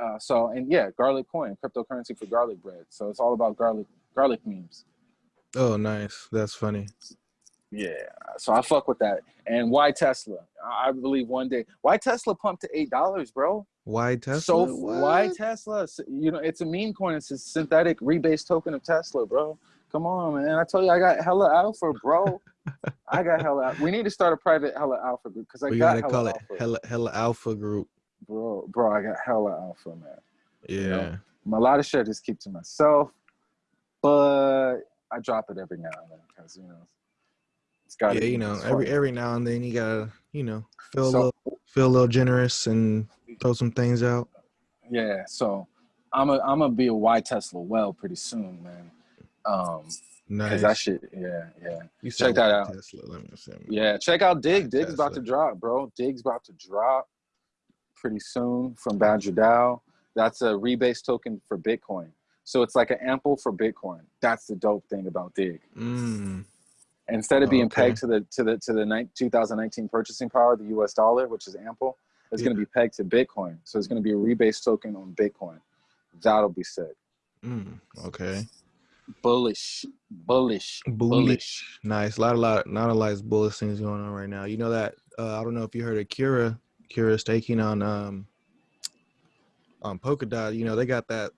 [SPEAKER 1] Uh, so and yeah, Garlic Coin, cryptocurrency for garlic bread. So it's all about garlic garlic memes.
[SPEAKER 2] Oh, nice. That's funny.
[SPEAKER 1] Yeah, so I fuck with that. And why Tesla? I believe one day. Why Tesla pumped to eight dollars, bro?
[SPEAKER 2] Why Tesla?
[SPEAKER 1] So why Tesla? You know, it's a meme coin. It's a synthetic rebase token of Tesla, bro. Come on, man. I told you I got hella alpha, bro. I got hella. We need to start a private hella alpha group because I
[SPEAKER 2] we
[SPEAKER 1] got
[SPEAKER 2] gotta
[SPEAKER 1] hella
[SPEAKER 2] call it
[SPEAKER 1] alpha,
[SPEAKER 2] hella hella alpha group.
[SPEAKER 1] bro. Bro, I got hella alpha, man.
[SPEAKER 2] Yeah.
[SPEAKER 1] know, A lot of shit I just keep to myself, but I drop it every now and then because you know it's got.
[SPEAKER 2] Yeah, you know, every every now and then you gotta, you know, feel a little feel a little generous and throw some things out.
[SPEAKER 1] Yeah, so I'm a I'm gonna be a Y Tesla well pretty soon, man. Um,
[SPEAKER 2] Nice.
[SPEAKER 1] cause that shit, yeah, yeah.
[SPEAKER 2] you
[SPEAKER 1] check that out.
[SPEAKER 2] Tesla. Let me see.
[SPEAKER 1] Yeah, check out
[SPEAKER 2] DIGG.
[SPEAKER 1] DIGG's about to drop, bro. DIGG's about to drop pretty soon from Badger DAO. That's a rebase token for Bitcoin. So it's like an ample for Bitcoin. That's the dope thing about DIGG.
[SPEAKER 2] Mm,
[SPEAKER 1] Instead of being
[SPEAKER 2] Okay.
[SPEAKER 1] pegged to the to the to the nine- 2019 purchasing power, the US dollar, which is ample, it's
[SPEAKER 2] Yeah.
[SPEAKER 1] going to be pegged to Bitcoin. So it's going to be a rebase token on Bitcoin. That'll be sick.
[SPEAKER 2] mm, okay.
[SPEAKER 1] Bullish, bullish, bullish.
[SPEAKER 2] Bullish. Nice. A lot, a lot, not a lot of bullish things going on right now. You know that? Uh, I don't know if you heard of Cura. Cura staking on um on Polkadot. You know they got that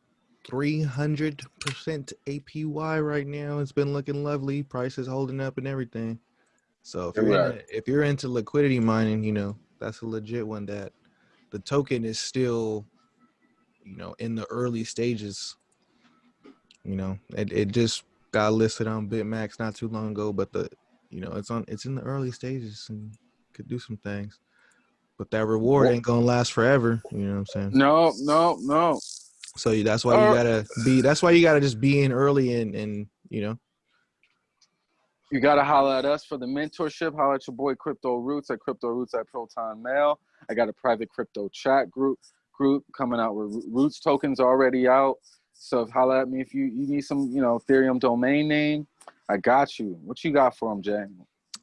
[SPEAKER 2] 300% APY right now. It's been looking lovely. Prices holding up and everything. So if you're
[SPEAKER 1] Right.
[SPEAKER 2] into, if you're into liquidity mining, you know, that's a legit one that the token is still you know in the early stages. You know, it, it just got listed on Bitmax not too long ago, but the you know, it's on it's in the early stages and could do some things. But that reward ain't gonna last forever. You know what I'm saying?
[SPEAKER 1] No, no, no.
[SPEAKER 2] So you- that's why you
[SPEAKER 1] Uh,
[SPEAKER 2] gotta be. That's why you gotta just be in early and and you know.
[SPEAKER 1] You gotta holler at us for the mentorship. Holler at your boy Crypto Roots at Crypto Roots at Proton Mail. I got a private crypto chat group group coming out with Roots tokens already out. So if holler at me if you, you need some, you know, Ethereum domain name, I got you. What you got for them, Jay?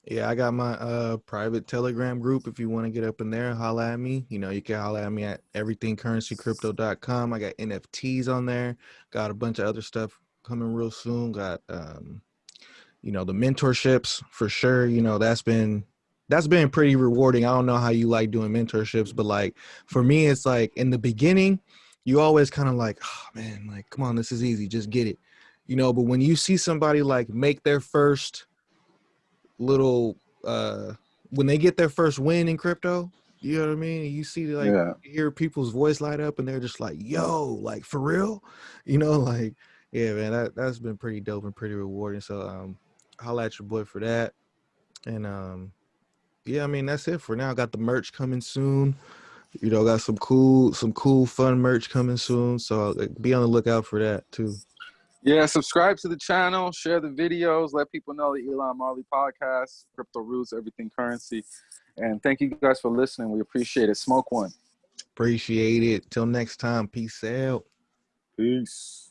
[SPEAKER 2] Yeah, I got my uh private Telegram group. If you want to get up in there, holla at me. You know, you can holla at me at everythingcurrencycrypto.com. I got NFTs on there. Got a bunch of other stuff coming real soon. Got um, you know, the mentorships for sure. You know, that's been that's been pretty rewarding. I don't know how you like doing mentorships, but like for me, it's like in the beginning, you always kind of like, oh man, like come on, this is easy, just get it. You know, but when you see somebody like make their first little uh when they get their first win in crypto you know what i mean? You see like
[SPEAKER 1] yeah.
[SPEAKER 2] you hear people's voice light up and they're just like yo like for real? You know like yeah man that, that's been pretty dope and pretty rewarding. So um holla at your boy for that. And um yeah i mean that's it for now. Got the merch coming soon. You know got some cool some cool fun merch coming soon. So uh, be on the lookout for that too
[SPEAKER 1] Yeah, subscribe to the channel, share the videos, let people know the Elon Marley podcast, Crypto Roots, Everything Currency. And thank you guys for listening. We appreciate it. Smoke one.
[SPEAKER 2] appreciate it till next time peace out
[SPEAKER 1] Peace.